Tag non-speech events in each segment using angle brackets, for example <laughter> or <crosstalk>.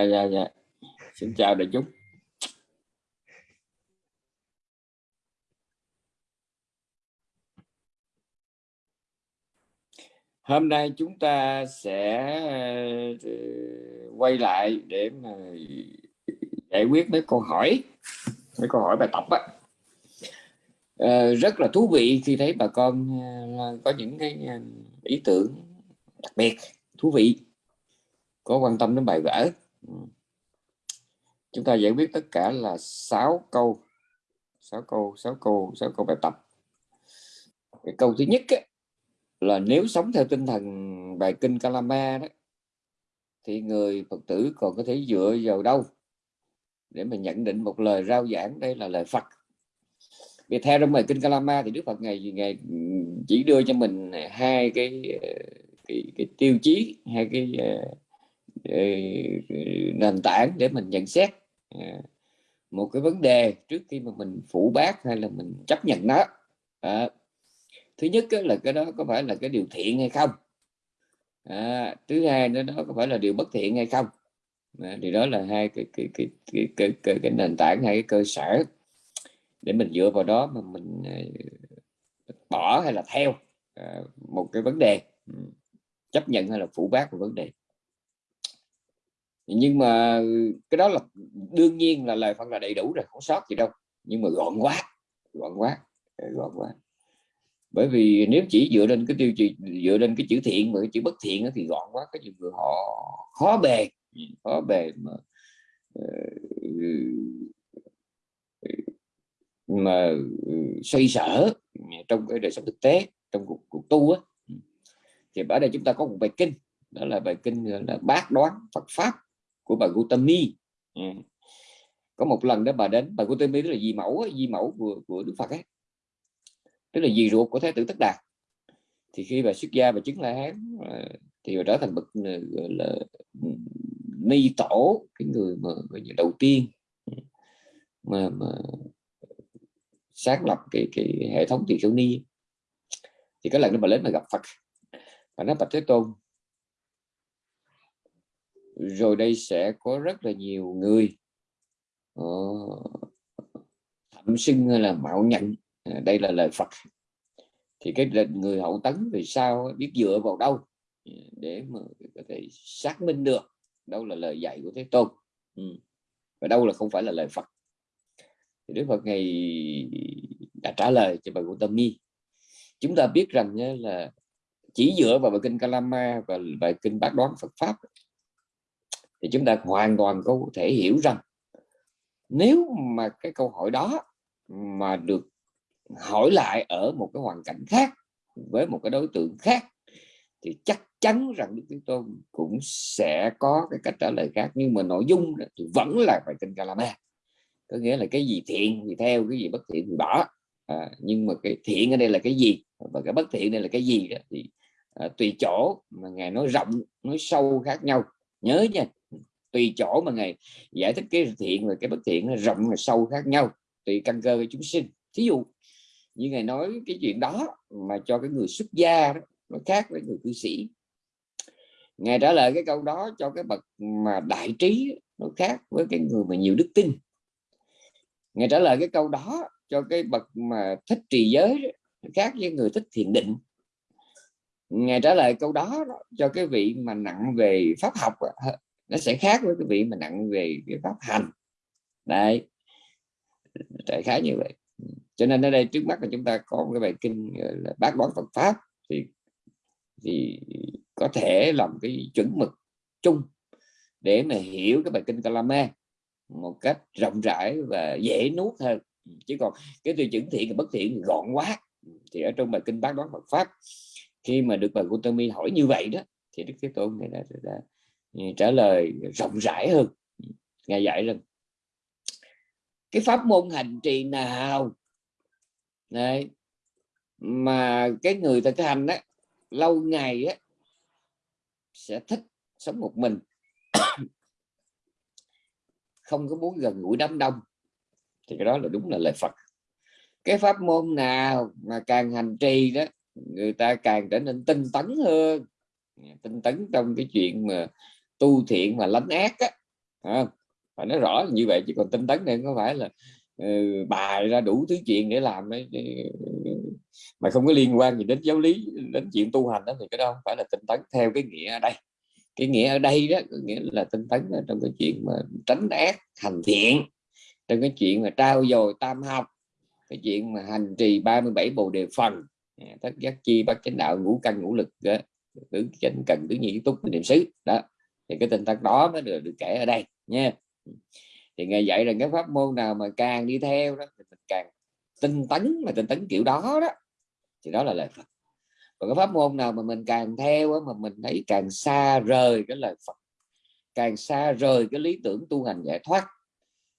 Dạ, dạ dạ xin chào đại chúng. Hôm nay chúng ta sẽ ờ, quay lại để mà giải quyết mấy câu hỏi mấy câu hỏi bài tập á. À, rất là thú vị khi thấy bà con ờ, có những cái ý tưởng đặc biệt thú vị có quan tâm đến bài vở. Ừ. chúng ta giải quyết tất cả là 6 câu. 6 câu 6 câu 6 câu bài tập. Cái câu thứ nhất ấy, là nếu sống theo tinh thần bài kinh Kalama đó thì người Phật tử còn có thể dựa vào đâu để mà nhận định một lời rao giảng? Đây là lời Phật. Vì theo trong bài kinh Kalama thì Đức Phật ngày ngày chỉ đưa cho mình hai cái cái, cái tiêu chí hai cái Ờ, nền tảng để mình nhận xét à, một cái vấn đề trước khi mà mình phủ bác hay là mình chấp nhận nó. À, thứ nhất là cái đó có phải là cái điều thiện hay không? À, thứ hai nữa đó có phải là điều bất thiện hay không? À, thì đó là hai cái cái cái cái, cái, cái, cái nền tảng hay cái cơ sở để mình dựa vào đó mà mình à, bỏ hay là theo à, một cái vấn đề ừ, chấp nhận hay là phủ bác một vấn đề nhưng mà cái đó là đương nhiên là lời phân là đầy đủ rồi không sót gì đâu. Nhưng mà gọn quá gọn quá ờ, gọn quá. Bởi vì nếu chỉ dựa lên cái tiêu chí dựa lên cái chữ thiện và cái chữ bất thiện thì gọn quá. Cái nhiều người họ khó bề khó bề mà ờ, ừ, mà ừ, xoay sở trong cái đời sống thực tế trong cuộc, cuộc tu á. Thì ở đây chúng ta có một bài kinh đó là bài kinh là bát đoán Phật pháp của bà Gautami có một lần đó bà đến bà Gautami tức là di mẫu di mẫu của, của Đức Phật ấy. Tức là dì ruột của thái tử tất đạt. Thì khi bà xuất gia và chứng la hán ờ, thì bà trở thành bậc ờ, gọi là ni tổ cái người mà đầu tiên mà, mà sáng lập cái cái hệ thống tỳ kheo ni. Thì cái lần đó bà đến mà gặp Phật. Bà nói bạch thế tôn rồi đây sẽ có rất là nhiều người ờ, thậm sinh hay là mạo nhận. À, đây là lời Phật. Thì cái người hậu tấn vì sao biết dựa vào đâu? À, để mà có thể xác minh được đâu là lời dạy của Thế Tôn. Ừ. và đâu là không phải là lời Phật. Thì Đức Phật ngày đã trả lời cho bà Gautami chúng ta biết rằng là chỉ dựa vào bài kinh Kalama và bài kinh bát đoán Phật pháp thì chúng ta hoàn toàn có thể hiểu rằng nếu mà cái câu hỏi đó mà được hỏi lại ở một cái hoàn cảnh khác với một cái đối tượng khác thì chắc chắn rằng Đức Thế Tôn cũng sẽ có cái cách trả lời khác. Nhưng mà nội dung thì vẫn là bài kinh Kalama có nghĩa là cái gì thiện thì theo cái gì bất thiện thì bỏ. À, nhưng mà cái thiện ở đây là cái gì và cái bất thiện đây là cái gì đó thì à, tùy chỗ mà ngài nói rộng nói sâu khác nhau. Nhớ nha tùy chỗ mà ngài giải thích cái thiện và cái bất thiện nó rộng và sâu khác nhau tùy căn cơ của chúng sinh. Thí dụ như ngài nói cái chuyện đó mà cho cái người xuất gia đó, nó khác với người cư sĩ. Ngài trả lời cái câu đó cho cái bậc mà đại trí nó khác với cái người mà nhiều đức tin. Ngài trả lời cái câu đó cho cái bậc mà thích trì giới khác với người thích thiền định. Ngài trả lời câu đó cho cái vị mà nặng về pháp học nó sẽ khác với cái vị mà nặng về cái pháp hành. Đấy, đại khái như vậy. Cho nên ở đây trước mắt là chúng ta có một cái bài kinh là bác đoán Phật pháp thì thì có thể làm cái chuẩn mực chung để mà hiểu cái bài kinh Kalama một cách rộng rãi và dễ nuốt hơn. Chứ còn cái tiêu chuẩn thiện và bất thiện gọn quá. Thì ở trong bài kinh bác đoán Phật pháp khi mà được bà Gautami hỏi như vậy đó thì Đức Thế Tôn này đã, đã, đã trả lời rộng rãi hơn. Ngài dạy rằng, cái pháp môn hành trì nào? Đấy. mà cái người thực hành đó lâu ngày á, sẽ thích sống một mình. <coughs> Không có muốn gần gũi đám đông. Thì cái đó là đúng là lời Phật. Cái pháp môn nào mà càng hành trì đó, người ta càng trở nên tinh tấn hơn. Tinh tấn trong cái chuyện mà tu thiện mà lánh ác á. À, phải nói rõ như vậy chứ còn tinh tấn này có phải là uh, bài ra đủ thứ chuyện để làm đấy mà không có liên quan gì đến giáo lý đến chuyện tu hành đó thì cái đó không phải là tinh tấn theo cái nghĩa ở đây. Cái nghĩa ở đây đó nghĩa là tinh tấn trong cái chuyện mà tránh ác hành thiện. Trong cái chuyện mà trao dồi tam học cái chuyện mà hành trì 37 bồ đề phần à, tất giác chi bắt chánh đạo ngũ căn ngũ lực à, tứ chánh cần tứ nhị túc niệm xứ đó thì cái tinh tấn đó mới được, được kể ở đây nha. Thì ngài vậy là cái pháp môn nào mà càng đi theo đó thì mình càng tinh tấn mà tinh tấn kiểu đó đó thì đó là lời Phật. Còn cái pháp môn nào mà mình càng theo mà mình thấy càng xa rời cái lời Phật càng xa rời cái lý tưởng tu hành giải thoát.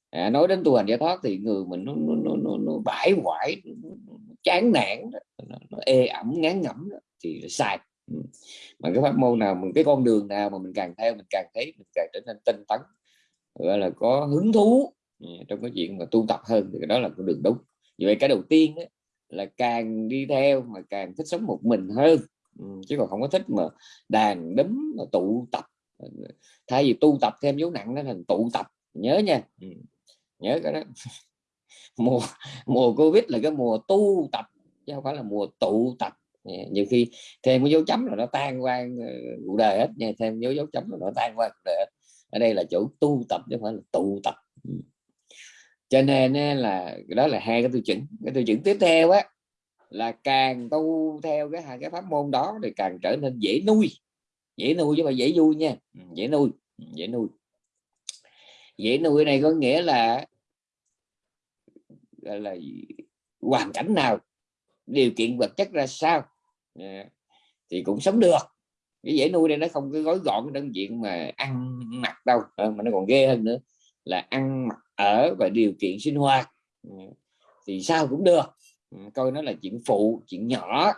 À, nói đến tu hành giải thoát thì người mình nó nó nó, nó, nó bãi hoại nó, nó, chán nản nó, nó ê ẩm ngán ngẩm đó, thì sai mà cái pháp môn nào mình cái con đường nào mà mình càng theo mình càng thấy mình càng trở nên tinh tấn gọi là có hứng thú ừ, trong cái chuyện mà tu tập hơn thì đó là con đường đúng. Vậy cái đầu tiên ấy, là càng đi theo mà càng thích sống một mình hơn. Chứ còn không có thích mà đàn đấm mà tụ tập. Thay vì tu tập thêm dấu nặng nó thành tụ tập. Nhớ nha. Nhớ cái đó. <laughs> Mùa mùa covid là cái mùa tu tập chứ không phải là mùa tụ tập. Dạ, nhiều khi thêm cái dấu chấm là nó tan qua ờ, cuộc đời hết nha thêm dấu dấu chấm là nó tan qua cuộc đời hết. ở đây là chỗ tu tập chứ không phải là tụ tập. Ừ. Cho nên là đó là hai cái tiêu chuẩn. Cái tiêu chuẩn tiếp theo á là càng tu theo cái hai cái pháp môn đó thì càng trở nên dễ nuôi. Dễ nuôi chứ mà dễ vui nha. Ừ, ừ, dễ nuôi dễ nuôi. Dễ nuôi này có nghĩa là là, là hoàn cảnh nào điều kiện vật chất ra sao Dạ. thì cũng sống được. Cái dễ nuôi đây nó không có gói gọn đơn diện mà ăn mặc đâu. Ờ, mà nó còn ghê hơn nữa là ăn mặc ở và điều kiện sinh hoạt. Ừ. Thì sao cũng được. Ừ, coi nó là chuyện phụ chuyện nhỏ.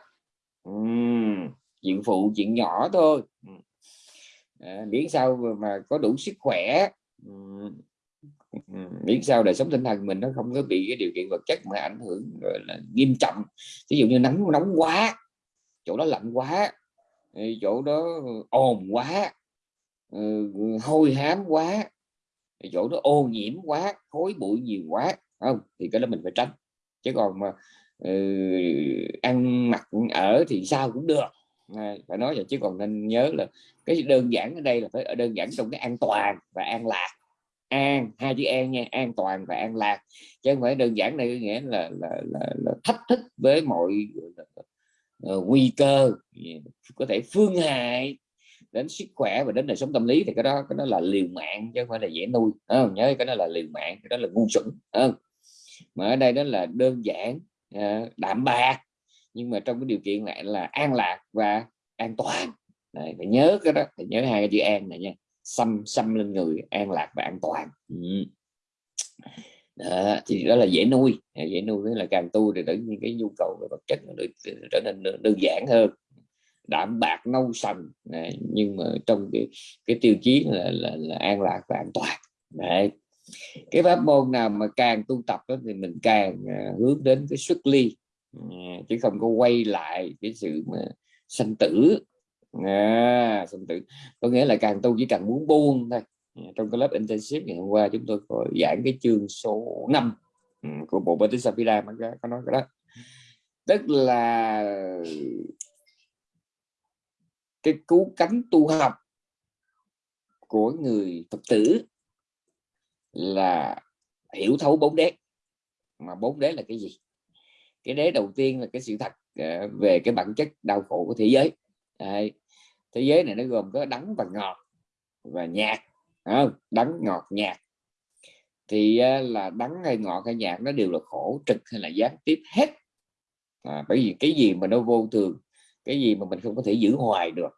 Uhm, chuyện phụ chuyện nhỏ thôi. À, miễn sao mà có đủ sức khỏe. Uhm, miễn sao đời sống tinh thần mình nó không có bị cái điều kiện vật chất mà ảnh hưởng gọi là nghiêm trọng. Ví dụ như nắng nóng quá chỗ đó lạnh quá. Chỗ đó ừ, ồn quá. Ừ, hôi hám quá. Chỗ đó ô nhiễm quá khối bụi nhiều quá. Không thì cái đó mình phải tránh. Chứ còn mà uh, ăn mặc ở thì sao cũng được. À, phải nói vậy chứ còn nên nhớ là cái đơn giản ở đây là phải ở đơn giản trong cái an toàn và an lạc. An hai chữ an nha an toàn và an lạc. Chứ không phải đơn giản này nghĩa là là, là, là thách thức với mọi Ờ, nguy cơ có thể phương hại đến sức khỏe và đến đời sống tâm lý thì cái đó cái đó là liều mạng chứ không phải là dễ nuôi à, nhớ cái đó là liều mạng cái đó là ngu xuẩn à, mà ở đây đó là đơn giản à, đạm bạc nhưng mà trong cái điều kiện lại là an lạc và an toàn. Đấy, phải nhớ cái đó phải nhớ hai cái chữ an này nha xăm xăm lên người an lạc và an toàn. Ừ đó, thì đó là dễ nuôi. Dễ nuôi là càng tu thì tự nhiên cái nhu cầu về vật chất nó được trở nên đơn giản hơn. Đạm bạc nâu sần này, nhưng mà trong cái cái tiêu chí là, là, là an lạc và an toàn. Đấy. Cái pháp môn nào mà càng tu tập đó, thì mình càng uh, hướng đến cái xuất ly uh, chứ không có quay lại cái sự mà sanh tử. À, sanh tử. Có nghĩa là càng tu chỉ cần muốn buông thôi. Ừ, trong cái lớp intensive ngày hôm qua chúng tôi có giảng cái chương số 5 ừ, của bộ Bodhisattva mà có nói cái đó. Tức là cái cứu cánh tu học của người Phật tử là hiểu thấu bốn đế. Mà bốn đế là cái gì? Cái đế đầu tiên là cái sự thật ờ, về cái bản chất đau khổ của thế giới. Đấy. thế giới này nó gồm có đắng và ngọt và nhạt à, đắng ngọt nhạt. Thì à, là đắng hay ngọt hay nhạt nó đều là khổ trực hay là gián tiếp hết. À, bởi vì cái gì mà nó vô thường cái gì mà mình không có thể giữ hoài được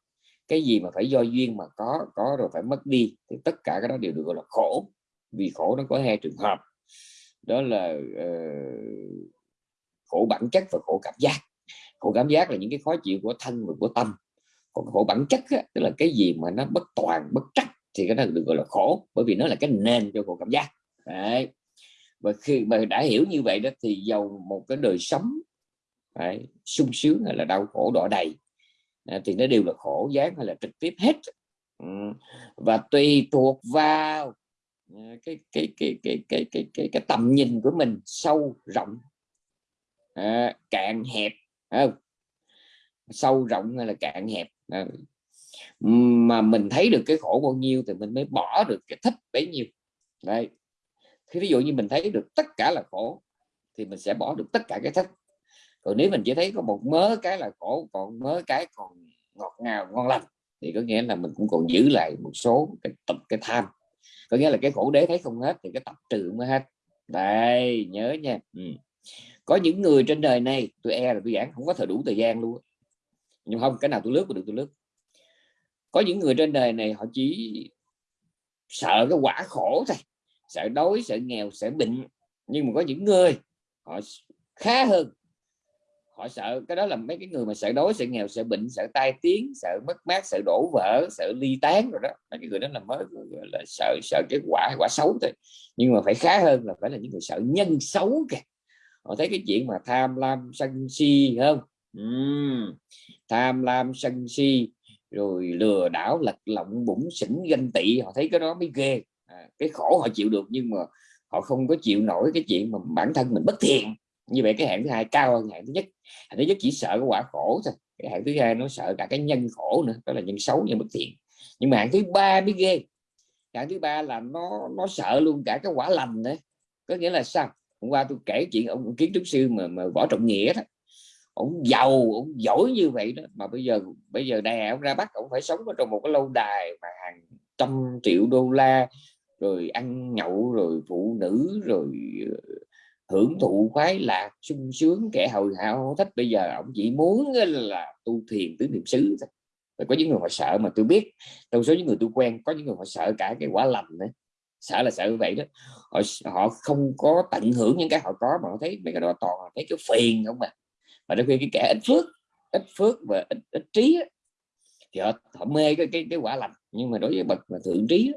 cái gì mà phải do duyên mà có có rồi phải mất đi thì tất cả cái đó đều được gọi là khổ. Vì khổ nó có hai trường hợp. Đó là uh, khổ bản chất và khổ cảm giác. Khổ cảm giác là những cái khó chịu của thân và của tâm. Còn khổ bản chất á, tức là cái gì mà nó bất toàn bất trắc thì cái đó được gọi là khổ bởi vì nó là cái nền cho khổ cảm giác Đấy. và khi mà đã hiểu như vậy đó thì giàu một cái đời sống phải sung sướng hay là đau khổ đỏ đầy à, thì nó đều là khổ giác hay là trực tiếp hết ừ. và tùy thuộc vào à, cái cái cái cái cái cái cái, cái tầm nhìn của mình sâu rộng à, cạn hẹp không? sâu rộng hay là cạn hẹp à, mà mình thấy được cái khổ bao nhiêu thì mình mới bỏ được cái thích bấy nhiêu. Đây thì ví dụ như mình thấy được tất cả là khổ, thì mình sẽ bỏ được tất cả cái thích. Còn nếu mình chỉ thấy có một mớ cái là khổ, còn mớ cái còn ngọt ngào, ngon lành, thì có nghĩa là mình cũng còn giữ lại một số cái tập, cái tham. Có nghĩa là cái khổ đế thấy không hết thì cái tập trừ mới hết. Đây, nhớ nha. Ừ. có những người trên đời này, tôi e là tôi giảng không có thời đủ thời gian luôn nhưng không, cái nào tôi lướt được, tôi lướt có những người trên đời này họ chỉ sợ cái quả khổ thôi sợ đói sợ nghèo sợ bệnh. Nhưng mà có những người họ khá hơn. Họ sợ cái đó là mấy cái người mà sợ đói sợ nghèo sợ bệnh sợ tai tiếng sợ mất mát sợ đổ vỡ sợ ly tán rồi đó. Mấy cái người đó là mới là sợ sợ cái quả quả xấu thôi. Nhưng mà phải khá hơn là phải là những người sợ nhân xấu kìa. Họ thấy cái chuyện mà tham lam sân si không? Uhm, tham lam sân si rồi lừa đảo lật lọng bụng xỉn ganh tị họ thấy cái đó mới ghê. À, cái khổ họ chịu được nhưng mà họ không có chịu nổi cái chuyện mà bản thân mình bất thiện. Như vậy cái hạng thứ hai cao hơn hạng thứ nhất. Hạng thứ nhất chỉ sợ cái quả khổ thôi. Cái hạng thứ hai nó sợ cả cái nhân khổ nữa đó là nhân xấu nhân bất thiện. Nhưng mà hạng thứ ba mới ghê. Hạng thứ ba là nó nó sợ luôn cả cái quả lành đấy có nghĩa là sao? Hôm qua tôi kể chuyện ông kiến trúc sư mà, mà võ trọng nghĩa đó ổng giàu ổng giỏi như vậy đó. Mà bây giờ bây giờ này ổng ra bắt ổng phải sống ở trong một cái lâu đài mà hàng trăm triệu đô la rồi ăn nhậu rồi phụ nữ rồi ờ, hưởng thụ khoái lạc sung sướng kẻ hầu hào thích. Bây giờ ổng chỉ muốn là tu thiền tứ niệm xứ thôi. Có những người họ sợ mà tôi biết trong số những người tôi quen có những người họ sợ cả cái quả lành nữa, sợ là sợ như vậy đó. Họ, họ không có tận hưởng những cái họ có mà họ thấy mấy cái đó toàn thấy cái phiền không mà mà đôi khi cái kẻ ít phước ít phước và ít, ít trí thì họ, họ mê cái, cái cái quả lành. Nhưng mà đối với bậc mà thượng trí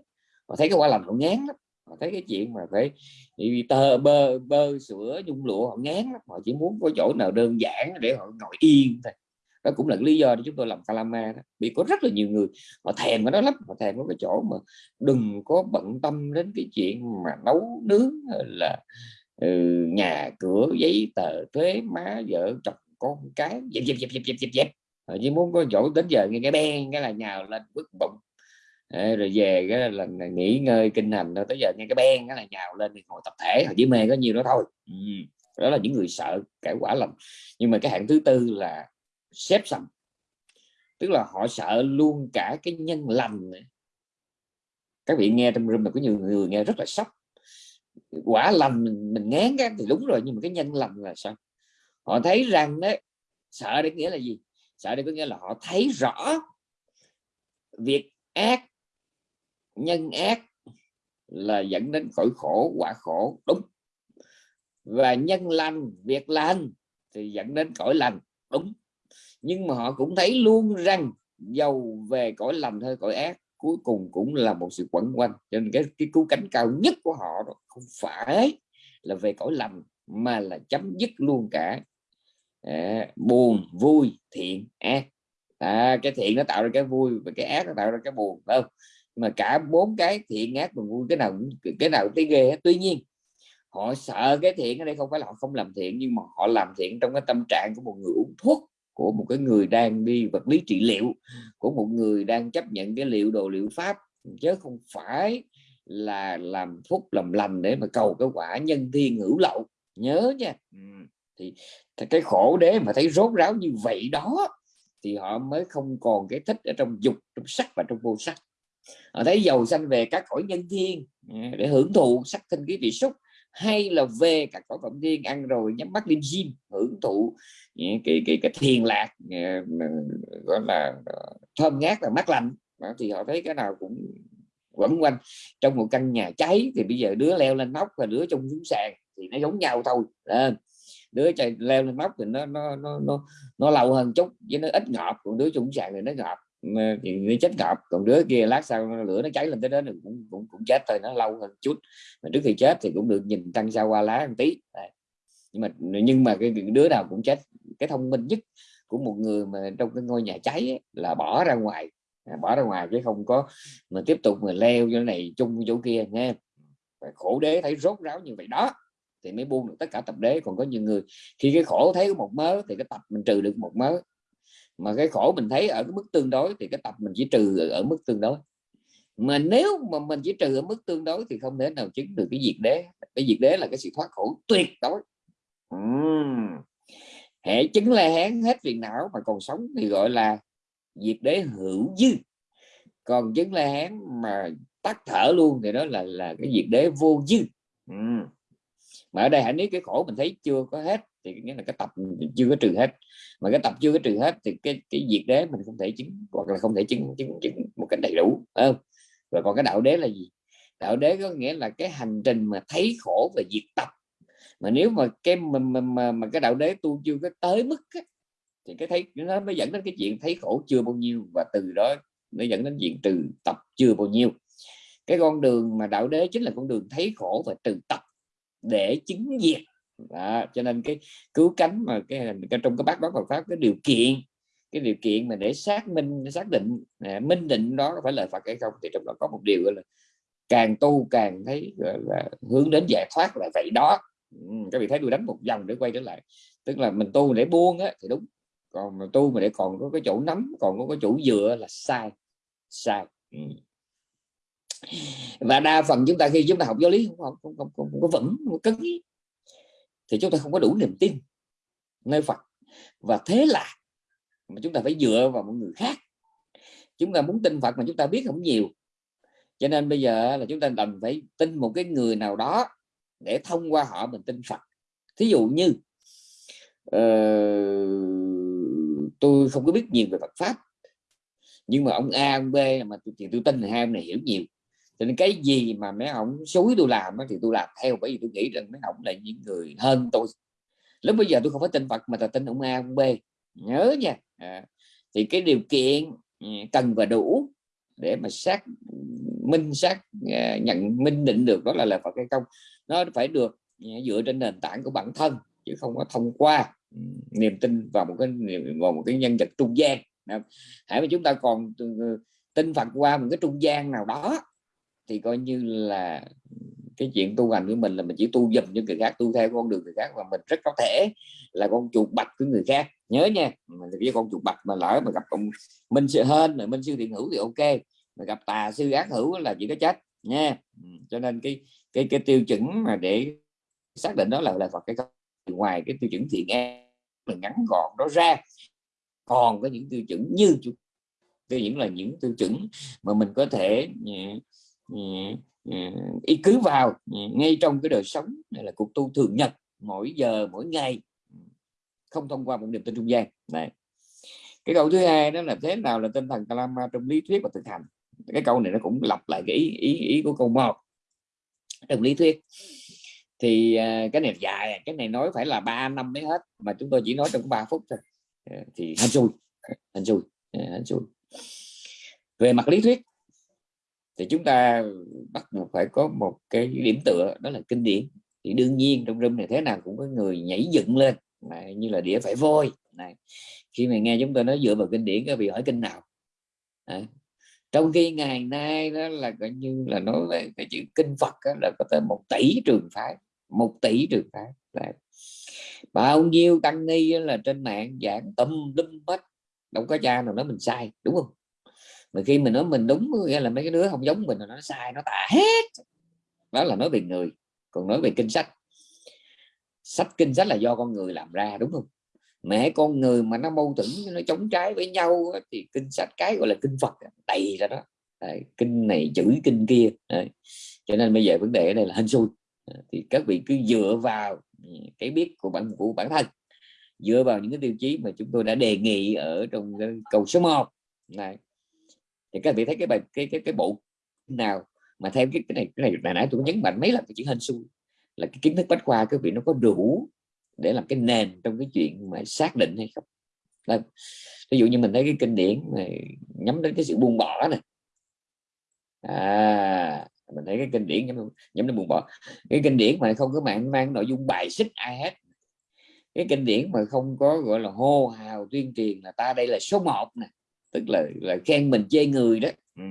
họ thấy cái quả lành họ ngán lắm. Họ thấy cái chuyện mà phải tơ bơ bơ sữa nhung lụa họ ngán lắm. Họ chỉ muốn có chỗ nào đơn giản để họ ngồi yên thôi. Đó cũng là lý do để chúng tôi làm calama đó. Vì có rất là nhiều người họ thèm cái đó lắm. Họ thèm có cái chỗ mà đừng có bận tâm đến cái chuyện mà nấu nướng là ừ, nhà cửa giấy tờ thuế má vợ chồng con cái dẹp dẹp dẹp dẹp dẹp dẹp dẹp. Chỉ muốn có chỗ đến giờ nghe cái đen cái là nhào lên bức bụng. À, rồi về cái là nghỉ ngơi kinh hành rồi tới giờ nghe cái ben cái là nhào lên thì ngồi tập thể. Họ chỉ mê có nhiều đó thôi. Ừ. đó là những người sợ cải quả lầm. Nhưng mà cái hạng thứ tư là xếp sầm. Tức là họ sợ luôn cả cái nhân lành. Này. các vị nghe trong room mà có nhiều người nghe rất là sốc quả lành mình, mình ngán cái thì đúng rồi nhưng mà cái nhân lành là sao? Họ thấy rằng đấy sợ để nghĩa là gì? Sợ đây có nghĩa là họ thấy rõ việc ác nhân ác là dẫn đến cõi khổ quả khổ đúng. Và nhân lành việc lành thì dẫn đến cõi lành đúng. Nhưng mà họ cũng thấy luôn rằng giàu về cõi lành hay cõi ác cuối cùng cũng là một sự quẩn quanh. Cho nên cái cái cứu cánh cao nhất của họ đó không phải là về cõi lành mà là chấm dứt luôn cả à, buồn vui thiện ác. À, cái thiện nó tạo ra cái vui và cái ác nó tạo ra cái buồn không? Mà cả bốn cái thiện ác và vui cái nào cái nào thấy ghê tuy nhiên họ sợ cái thiện ở đây không phải là họ không làm thiện nhưng mà họ làm thiện trong cái tâm trạng của một người uống thuốc của một cái người đang đi vật lý trị liệu của một người đang chấp nhận cái liệu đồ liệu pháp chứ không phải là làm phúc làm lành để mà cầu cái quả nhân thiên hữu lậu. Nhớ nha. Thì, thì cái khổ đế mà thấy rốt ráo như vậy đó thì họ mới không còn cái thích ở trong dục trong sắc và trong vô sắc. Họ thấy giàu sanh về các cõi nhân thiên để hưởng thụ sắc thân cái vị xúc hay là về các cõi phẩm thiên ăn rồi nhắm mắt lên gym hưởng thụ cái cái cái cái thiền lạc ừ, ừ, gọi là ờ, thơm ngát và mát lạnh. Thì họ thấy cái nào cũng quẩn quanh trong một căn nhà cháy. Thì bây giờ đứa leo lên nóc và đứa trong xuống sàn thì nó giống nhau thôi à, đứa chạy leo lên nóc thì nó nó nó nó, nó lâu hơn chút với nó ít ngọt còn đứa trong sàn thì nó ngọt. Ờ, nó chết ngọt còn đứa kia lát sau lửa nó cháy lên tới đó thì cũng cũng cũng chết thôi nó lâu hơn chút. Mà trước khi chết thì cũng được nhìn trăng sao qua lá một tí. Đấy. nhưng mà nhưng mà cái đứa nào cũng chết. Cái thông minh nhất của một người mà trong cái ngôi nhà cháy ấy, là bỏ ra ngoài. À, bỏ ra ngoài chứ không có mà tiếp tục mà leo chỗ này chung chỗ kia nghe. Và khổ đế thấy rốt ráo như vậy đó thì mới buông được tất cả tập đế. Còn có nhiều người khi cái khổ thấy một mớ thì cái tập mình trừ được một mớ mà cái khổ mình thấy ở cái mức tương đối thì cái tập mình chỉ trừ ở mức tương đối. Mà nếu mà mình chỉ trừ ở mức tương đối thì không thể nào chứng được cái diệt đế. Cái diệt đế là cái sự thoát khổ tuyệt đối. Uhm. hệ chứng la hán hết phiền não mà còn sống thì gọi là diệt đế hữu dư. Còn chứng la hán mà tắt thở luôn thì đó là là cái diệt đế vô dư. Uhm. mà ở đây hãy nếu cái khổ mình thấy chưa có hết thì nghĩa là cái tập chưa có trừ hết. Mà cái tập chưa có trừ hết thì cái cái diệt đế mình không thể chứng hoặc là không thể chứng chứng, chứng một cách đầy đủ không? Rồi còn cái đạo đế là gì? Đạo đế có nghĩa là cái hành trình mà thấy khổ và diệt tập. Mà nếu mà cái mà, mà, mà, mà cái đạo đế tu chưa có tới mức á, thì cái thấy nó mới dẫn đến cái chuyện thấy khổ chưa bao nhiêu và từ đó nó dẫn đến chuyện trừ tập chưa bao nhiêu. Cái con đường mà đạo đế chính là con đường thấy khổ và trừ tập để chứng diệt đó, cho nên cái cứu cánh mà cái, cái trong cái bát đó Phật pháp cái điều kiện cái điều kiện mà để xác minh xác định à, minh định đó có phải lời Phật hay không thì trong đó có một điều là càng tu càng thấy gọi là hướng đến giải thoát là vậy đó. Ừ, các vị thấy tôi đánh một vòng để quay trở lại. Tức là mình tu để buông á thì đúng. Còn mà tu mà để còn có cái chỗ nắm còn có cái chỗ dựa là sai sai. Ừ. và đa phần chúng ta khi chúng ta học giáo lý không không không, không, không, không có vững không có cứng thì chúng ta không có đủ niềm tin nơi Phật. Và thế là mà chúng ta phải dựa vào một người khác. Chúng ta muốn tin Phật mà chúng ta biết không nhiều. Cho nên bây giờ là chúng ta cần phải tin một cái người nào đó để thông qua họ mình tin Phật. Thí dụ như uh, tôi không có biết nhiều về Phật pháp nhưng mà ông A ông B mà thì tôi tin là hai ông này hiểu nhiều cho nên cái gì mà mấy ông xúi tôi làm thì tôi làm theo bởi vì tôi nghĩ rằng mấy ông là những người hơn tôi. Lúc bây giờ tôi không phải tin Phật mà là tin ông A ông B. Nhớ nha. À, thì cái điều kiện ừ, cần và đủ để mà xác minh xác à, nhận minh định được đó là là Phật hay không nó phải được ừ, dựa trên nền tảng của bản thân chứ không có thông qua ừ, niềm tin vào một cái vào một cái nhân vật trung gian. Hãy mà chúng ta còn tin Phật qua một cái trung gian nào đó thì coi như là cái chuyện tu hành của mình là mình chỉ tu dùm cho người khác, tu theo con đường người khác và mình rất có thể là con chuột bạch của người khác. Nhớ nha mình với con chuột bạch mà lỡ mà gặp ông minh sư hên rồi minh sư thiện hữu thì ok, mà gặp tà sư ác hữu là chỉ có chết nha. Ừ, cho nên cái cái cái tiêu chuẩn mà để xác định đó là là Phật cái ngoài cái tiêu chuẩn thiện e mình ngắn gọn đó ra. Còn có những tiêu chuẩn như tiêu những là những tiêu chuẩn mà mình có thể ừ, Ừ, ừ. ý cứ vào ừ, ngay trong cái đời sống này là cuộc tu thường nhật mỗi giờ mỗi ngày. Không thông qua một niềm tin trung gian. Này. Cái câu thứ hai đó là thế nào là tinh thần Kalama trong lý thuyết và thực hành? Cái câu này nó cũng lặp lại cái ý ý, ý của câu một. Trong lý thuyết. Thì à, cái này dài cái này nói phải là 3 năm mới hết mà chúng tôi chỉ nói trong 3 phút thôi. Thì anh xui anh xui anh xui. Về mặt lý thuyết thì chúng ta bắt buộc phải có một cái điểm tựa đó là kinh điển. Thì đương nhiên trong râm này thế nào cũng có người nhảy dựng lên này, như là đĩa phải vôi. Này khi mà nghe chúng tôi nói dựa vào kinh điển các vị hỏi kinh nào? À, trong khi ngày nay đó là coi như là nói về cái chữ kinh Phật đó, là có tới một tỷ trường phái một tỷ trường phái. Đấy. bao nhiêu tăng ni là trên mạng giảng tâm lâm hết đâu có cha nào nói mình sai đúng không? Mà khi mình nói mình đúng nghĩa là mấy cái đứa không giống mình nó sai nó tà hết. Đó là nói về người còn nói về kinh sách. Sách kinh sách là do con người làm ra đúng không? Mẹ con người mà nó mâu thuẫn nó chống trái với nhau thì kinh sách cái gọi là kinh Phật đầy ra đó. Đấy, kinh này chửi kinh kia. Đấy. cho nên bây giờ vấn đề ở đây là hên xui. Thì các vị cứ dựa vào cái biết của bản của bản thân dựa vào những cái tiêu chí mà chúng tôi đã đề nghị ở trong câu số 1 này thì các vị thấy cái bài cái cái cái bộ nào mà theo cái cái này cái này nãy tôi nhấn mạnh mấy lần cái chữ hên xui là cái kiến thức bách khoa các vị nó có đủ để làm cái nền trong cái chuyện mà xác định hay không? Vâng. Là, ví dụ như mình thấy cái kinh điển này nhắm đến cái sự buông bỏ này. À mình thấy cái kinh điển nhắm, nhắm đến buông bỏ. Cái kinh điển mà không có mạng mang nội dung bài xích ai hết. Cái kinh điển mà không có gọi là hô hào tuyên truyền là ta đây là số 1 nè tức là là khen mình chê người đó. Ừ.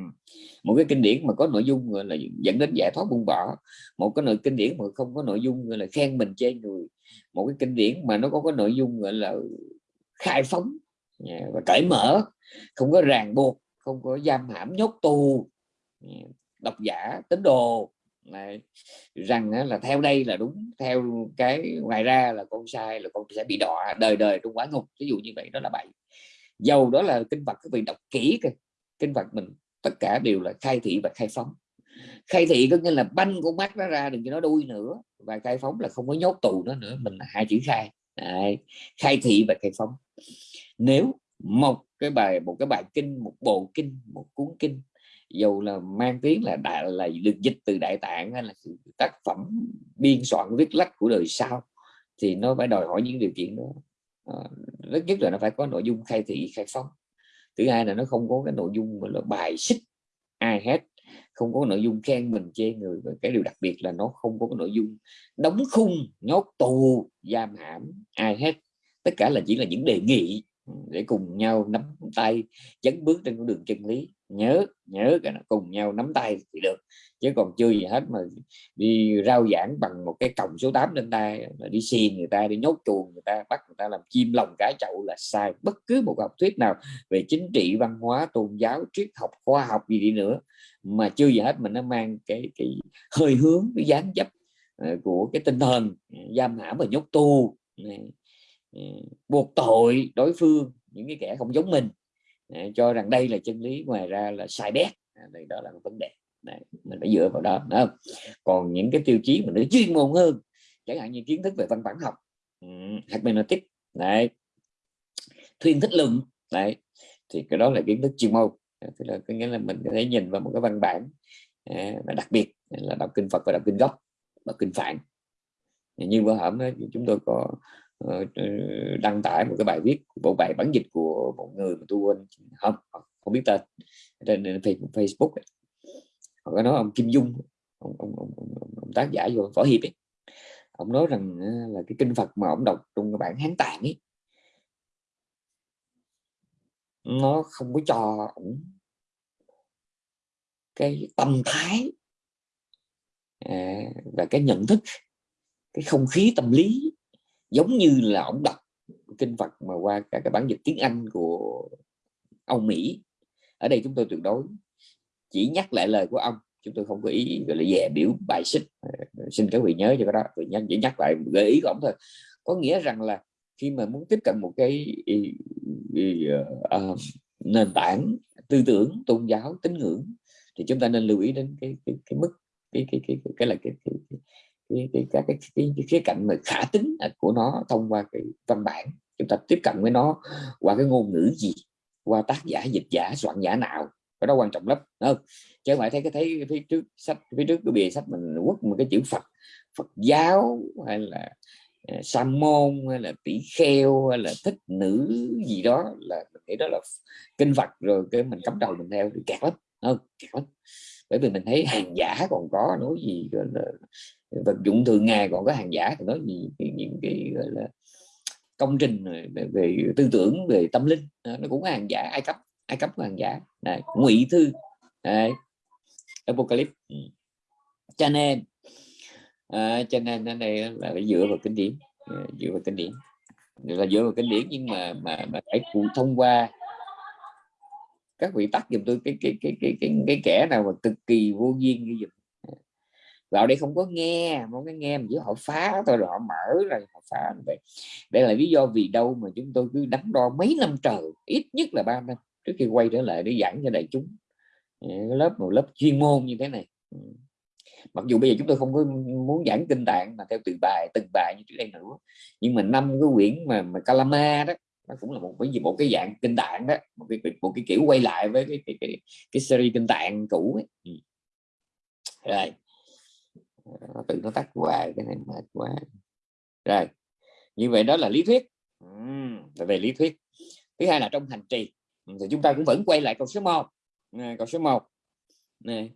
một cái kinh điển mà có nội dung là dẫn đến giải thoát buông bỏ. Một cái nội kinh điển mà không có nội dung là khen mình chê người. Một cái kinh điển mà nó có cái nội dung gọi là khai phóng và cởi mở. Không có ràng buộc không có giam hãm nhốt tù độc giả tín đồ. Này rằng là theo đây là đúng theo cái ngoài ra là con sai là con sẽ bị đọa đời đời trong quả ngục. Ví dụ như vậy đó là bậy dầu đó là kinh Phật các vị đọc kỹ kìa kinh Phật mình tất cả đều là khai thị và khai phóng. Khai thị có nghĩa là banh con mắt nó ra đừng cho nó đuôi nữa và khai phóng là không có nhốt tù nó nữa, mình là hai chữ khai. Đấy. khai thị và khai phóng. Nếu một cái bài, một cái bài kinh, một bộ kinh, một cuốn kinh dù là mang tiếng là đại, là được dịch từ đại tạng hay là tác phẩm biên soạn viết lách của đời sau, thì nó phải đòi hỏi những điều kiện đó. Ờ, rất nhất là nó phải có nội dung khai thị, khai phóng. Thứ hai là nó không có cái nội dung là bài xích ai hết, không có nội dung khen mình, chê người. Và cái điều đặc biệt là nó không có cái nội dung đóng khung, nhốt tù, giam hãm ai hết. Tất cả là chỉ là những đề nghị để cùng nhau nắm tay chấn bước trên con đường chân lý nhớ nhớ cái nó cùng nhau nắm tay thì được. Chứ còn chưa gì hết mà đi rao giảng bằng một cái còng số 8 lên tay là đi xiên người ta, đi nhốt chuồng người ta, bắt người ta làm chim lòng cá chậu là sai. Bất cứ một học thuyết nào về chính trị, văn hóa, tôn giáo, triết học, khoa học gì đi nữa mà chưa gì hết mình nó mang cái cái hơi hướng, cái dáng dấp ờ, của cái tinh thần ờ, giam hãm và nhốt tù ờ, buộc tội đối phương, những cái kẻ không giống mình cho rằng đây là chân lý ngoài ra là sai bét. À, đây đó là một vấn đề. Đấy, mình phải dựa vào đó không? còn những cái tiêu chí mà nó chuyên môn hơn chẳng hạn như kiến thức về văn bản học ừ, hermeneutic đấy thuyên thích luận đấy thì cái đó là kiến thức chuyên môn. Thì là có nghĩa là mình có thể nhìn vào một cái văn bản và đặc biệt là đọc kinh Phật và đọc kinh gốc đọc kinh phạn. Như bữa hổm chúng tôi có Ờ, ờ, đăng tải một cái bài viết bộ bài bản dịch của một người mà tôi quên không không biết tên trên Facebook ấy. họ có nói ông Kim Dung ông, ông, ông, ông, ông tác giả vô võ hiệp ấy. ông nói rằng ờ, là cái kinh Phật mà ông đọc trong cái bản Hán Tạng ấy nó không có cho ông cái tâm thái à, và cái nhận thức cái không khí tâm lý giống như là ông đọc kinh Phật mà qua cả cái bản dịch tiếng Anh của ông Mỹ. Ở đây chúng tôi tuyệt đối chỉ nhắc lại lời của ông. Chúng tôi không có ý gọi là dè biểu bài xích. Ờ, xin các vị nhớ cho cái đó. Tôi nhắc chỉ nhắc lại gợi ý của ông thôi. Có nghĩa rằng là khi mà muốn tiếp cận một cái uh, nền tảng tư tưởng tôn giáo tín ngưỡng thì chúng ta nên lưu ý đến cái cái, cái mức cái cái cái cái, cái là cái, cái, cái cái cái cái cái, cái, cái khía cạnh mà khả tính của nó thông qua cái văn bản. Chúng ta tiếp cận với nó qua cái ngôn ngữ gì qua tác giả dịch giả soạn giả nào cái đó quan trọng lắm không? Chứ không phải thấy cái thấy phía trước sách phía trước cái bìa sách mình quất một cái chữ Phật Phật giáo hay là ờ, sa môn hay là tỷ kheo hay là thích nữ gì đó là mình nghĩ đó là kinh Phật rồi cái mình cắm đầu mình theo thì kẹt lắm không? Kẹt lắm bởi vì mình thấy hàng giả còn có nói gì gọi là vật dụng thường ngày còn có hàng giả thì nói gì những cái gọi là công trình về, về tư tưởng về tâm linh à, nó cũng hàng giả ai cấp ai cấp hàng giả. Này ngụy thư này apocalypse ừ. cho nên à, cho nên ở đây là phải dựa vào kinh điển à, dựa vào kinh điển. Là dựa vào kinh điển nhưng mà mà, mà phải thông qua các vị tắt dùm tôi cái cái cái cái cái, cái kẻ nào mà cực kỳ vô duyên như vậy vào đây không có nghe không có nghe mà giữa họ phá tôi họ mở rồi họ phá vậy. Đây là lý do vì đâu mà chúng tôi cứ đắn đo mấy năm trời ít nhất là ba năm trước khi quay trở lại để giảng cho đại chúng. Ờ, lớp một lớp chuyên môn như thế này. Ừ. Mặc dù bây giờ chúng tôi không có muốn giảng kinh tạng mà theo từng bài từng bài như trước đây nữa. Nhưng mà năm cái quyển mà mà Kalama đó nó cũng là một cái gì một cái dạng kinh tạng đó một cái một cái kiểu quay lại với cái cái cái, cái series kinh tạng cũ ấy. Ừ. rồi. Nó tự nó tắt hoài cái này mệt quá. Rồi. Như vậy đó là lý thuyết. Ừ, về lý thuyết. Thứ hai là trong hành trì. Ừ, thì chúng ta cũng vẫn quay lại câu số 1 này, câu số 1 này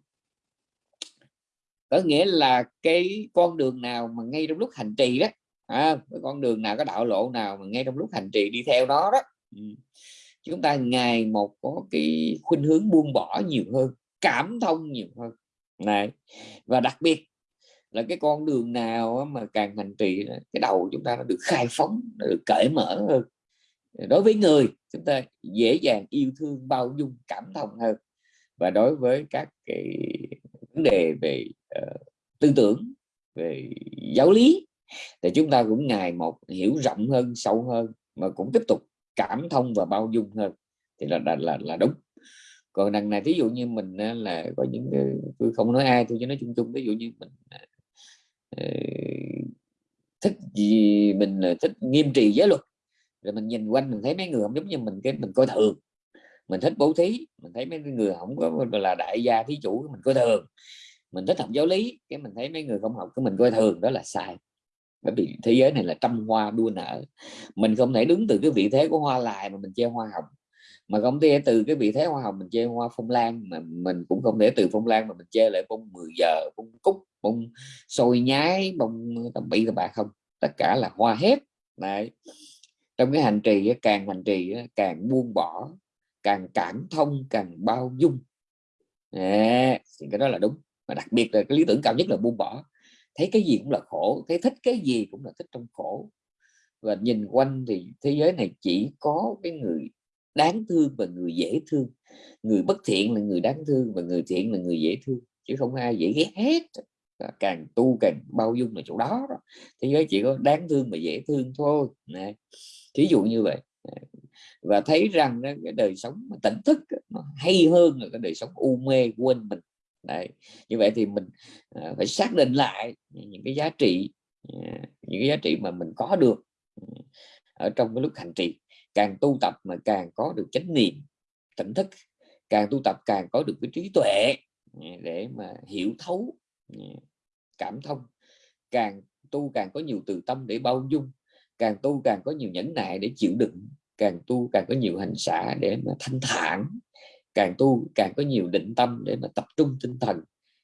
có nghĩa là cái con đường nào mà ngay trong lúc hành trì đó à, cái con đường nào có đạo lộ nào mà ngay trong lúc hành trì đi theo đó đó. Ừ. Chúng ta ngày một có cái khuynh hướng buông bỏ nhiều hơn cảm thông nhiều hơn. Này và đặc biệt là cái con đường nào mà càng hành trì cái đầu chúng ta nó được khai phóng nó được cởi mở hơn. Đối với người chúng ta dễ dàng yêu thương bao dung cảm thông hơn. Và đối với các cái vấn đề về uh, tư tưởng về giáo lý thì chúng ta cũng ngày một hiểu rộng hơn sâu hơn mà cũng tiếp tục cảm thông và bao dung hơn. Thì là là là, là đúng. Còn đằng này ví dụ như mình là có những tôi không nói ai tôi chỉ nói chung chung. Ví dụ như mình à, ờ, thích gì mình à, thích nghiêm trì giới luật. Rồi mình nhìn quanh mình thấy mấy người không giống như mình cái mình coi thường. Mình thích bố thí mình thấy mấy người không có là đại gia thí chủ mình coi thường. Mình thích học giáo lý cái mình thấy mấy người không học cái mình coi thường. Đó là sai bởi vì thế giới này là trăm hoa đua nở. Mình không thể đứng từ cái vị thế của hoa lại mà mình chơi hoa hồng. Mà không thể từ cái vị thế hoa hồng mình chơi hoa phong lan mà mình cũng không thể từ phong lan mà mình chơi lại bông 10 giờ, bông cúc, bông sôi nhái, bông tầm bị các bạn không. Tất cả là hoa hết này trong cái hành trì càng hành trì càng buông bỏ, càng cảm thông, càng bao dung. Đấy. thì cái đó là đúng. Và đặc biệt là cái lý tưởng cao nhất là buông bỏ thấy cái gì cũng là khổ thấy thích cái gì cũng là thích trong khổ. Và nhìn quanh thì thế giới này chỉ có cái người đáng thương và người dễ thương. Người bất thiện là người đáng thương và người thiện là người dễ thương chứ không ai dễ ghét hết. Càng tu càng bao dung là chỗ đó, đó. thế giới chỉ có đáng thương và dễ thương thôi. Này thí dụ như vậy. Và thấy rằng cái đời sống tỉnh thức nó hay hơn là cái đời sống u mê quên mình. Đấy. như vậy thì mình à, phải xác định lại những cái giá trị à, những cái giá trị mà mình có được ừ, ở trong cái lúc hành trì. Càng tu tập mà càng có được chánh niệm, tỉnh thức. Càng tu tập càng có được cái trí tuệ ừ, để mà hiểu thấu ừ, cảm thông. Càng tu càng có nhiều từ tâm để bao dung. Càng tu càng có nhiều nhẫn nại để chịu đựng. Càng tu càng có nhiều hành xả để mà thanh thản càng tu càng có nhiều định tâm để mà tập trung tinh thần.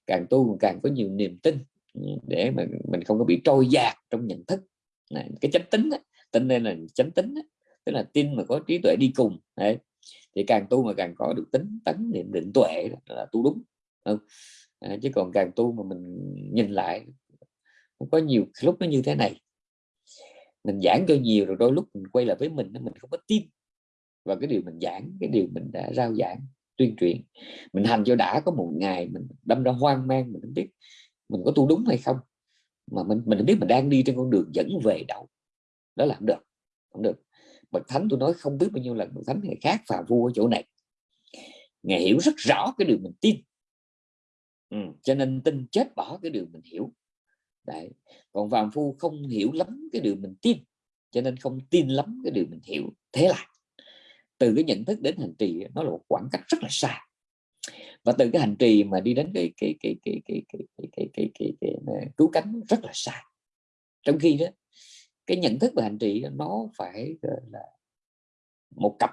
Càng tu càng có nhiều niềm tin ừ, để mà mình không có bị trôi dạt trong nhận thức. Này, cái chánh tính á, tin đây là chánh tính tức là tin mà có trí tuệ đi cùng đấy. Thì càng tu mà càng có được tính tấn niệm định tuệ là tu đúng không? À, chứ còn càng tu mà mình nhìn lại có nhiều lúc nó như thế này. Mình giảng cho nhiều rồi đôi lúc mình quay lại với mình mình không có tin và cái điều mình giảng cái điều mình đã rao giảng tuyên truyền. Mình hành cho đã có một ngày mình đâm ra hoang mang mình không biết mình có tu đúng hay không. Mà mình mình biết mình đang đi trên con đường dẫn về đâu. Đó là không được không được. Bậc thánh tôi nói không biết bao nhiêu lần bậc thánh ngày khác và vua ở chỗ này. Ngài hiểu rất rõ cái điều mình tin. Ừ, cho nên tin chết bỏ cái điều mình hiểu. Đấy. còn phàm phu không hiểu lắm cái điều mình tin cho nên không tin lắm cái điều mình hiểu. Thế là từ cái nhận thức đến hành trì nó là một khoảng cách rất là xa và từ cái hành trì mà đi đến cái cái cái cái cái cái cái cái cái, cái, cái, cái cứu cánh rất là xa trong khi đó cái nhận thức về hành trì nó phải là một cặp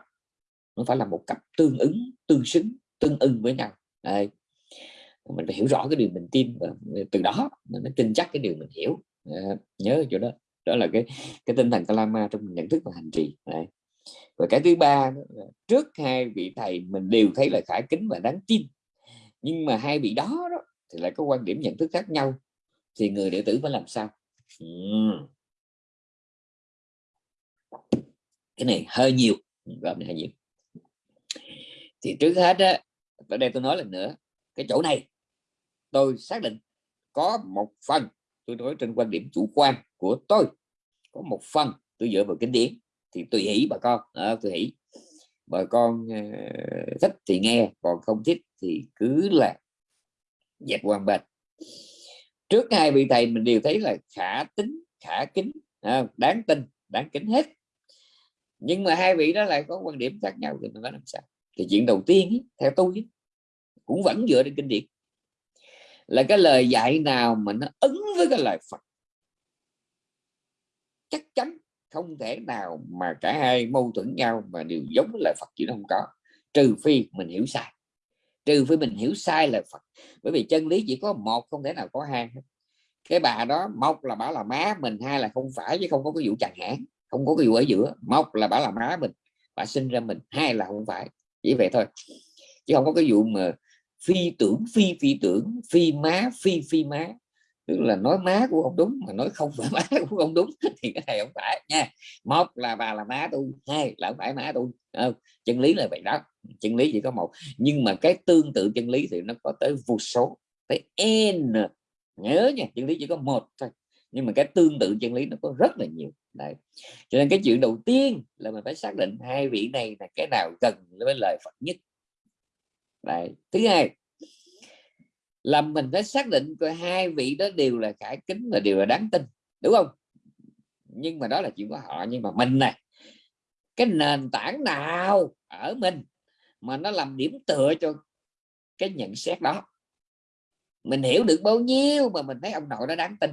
nó phải là một cặp tương ứng tương xứng tương ưng với nhau Đây. mình phải hiểu rõ cái điều mình tin và từ đó mình mới tin chắc cái điều mình hiểu à, nhớ chỗ đó đó là cái cái tinh thần kalama trong nhận thức và hành trì Đây và cái thứ ba trước hai vị thầy mình đều thấy là khả kính và đáng tin. Nhưng mà hai vị đó, đó thì lại có quan điểm nhận thức khác nhau thì người đệ tử phải làm sao? Uhm. cái này hơi nhiều gọi này hơi nhiều thì trước hết á ở đây tôi nói lần nữa cái chỗ này tôi xác định có một phần tôi nói trên quan điểm chủ quan của tôi có một phần tôi dựa vào kinh điển thì tùy hỷ bà con. À, tùy hỷ. Bà con uh, thích thì nghe còn không thích thì cứ là dẹp quan bên. Trước hai vị thầy mình đều thấy là khả tính khả kính à, đáng tin đáng kính hết. Nhưng mà hai vị đó lại có quan điểm khác nhau thì mình nói làm sao? Thì chuyện đầu tiên theo tôi cũng vẫn dựa trên kinh điển. Là cái lời dạy nào mà nó ứng với cái lời Phật? Chắc chắn không thể nào mà cả hai mâu thuẫn nhau mà đều giống lời Phật chỉ không có. Trừ phi mình hiểu sai. Trừ phi mình hiểu sai lời Phật. Bởi vì chân lý chỉ có một, không thể nào có hai cái bà đó một là bảo là má mình hai là không phải chứ không có cái vụ chặt hãng, không có cái vụ ở giữa. Một là bảo là má mình, bà sinh ra mình, hai là không phải. Chỉ vậy thôi. Chứ không có cái vụ mà phi tưởng, phi phi tưởng, phi má, phi phi má tức là nói má của ông đúng mà nói không phải <laughs> má của ông đúng thì cái này không phải nha. Một là bà là má tôi, hai là không phải má tôi. Không? chân lý là vậy đó. Chân lý chỉ có một. Nhưng mà cái tương tự chân lý thì nó có tới vô số, tới n. Nhớ nha, chân lý chỉ có một thôi. Nhưng mà cái tương tự chân lý nó có rất là nhiều. Đấy. Cho nên cái chuyện đầu tiên là mình phải xác định hai vị này là cái nào gần với lời Phật nhất. Đấy. Thứ hai là mình phải xác định coi hai vị đó đều là cải kính và đều là đáng tin, đúng không? Nhưng mà đó là chuyện của họ, nhưng mà mình này cái nền tảng nào ở mình mà nó làm điểm tựa cho cái nhận xét đó? Mình hiểu được bao nhiêu mà mình thấy ông nội đó đáng tin?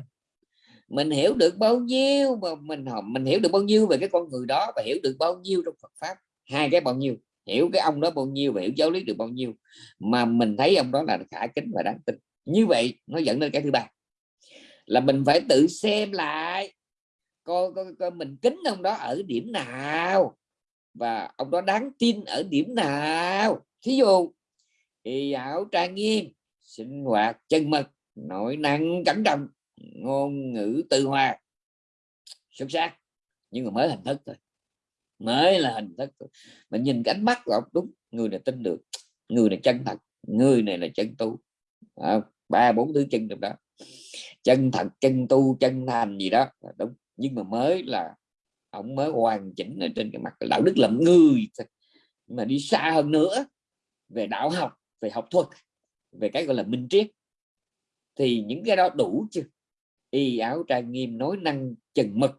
Mình hiểu được bao nhiêu mà mình mình hiểu được bao nhiêu về cái con người đó và hiểu được bao nhiêu trong Phật pháp? Hai cái bao nhiêu? Hiểu cái ông đó bao nhiêu và hiểu giáo lý được bao nhiêu mà mình thấy ông đó là khả kính và đáng tin. Như vậy nó dẫn đến cái thứ ba là mình phải tự xem lại coi, coi, coi mình kính ông đó ở điểm nào và ông đó đáng tin ở điểm nào. Thí dụ thì ảo trang nghiêm sinh hoạt chân mật nội năng cẩn trọng ngôn ngữ từ hòa xuất sắc nhưng mà mới hình thức thôi mới là hình thức mình nhìn cái ánh mắt của ông, đúng, người này tin được, người này chân thật, người này là chân tu. Ba, bốn thứ chân được đó. Chân thật, chân tu, chân thành gì đó đúng. Nhưng mà mới là, ông mới hoàn chỉnh ở trên cái mặt đạo đức làm người mà đi xa hơn nữa, về đạo học, về học thuật, về cái gọi là minh triết, thì những cái đó đủ chưa y áo trang nghiêm, nói năng chừng mực,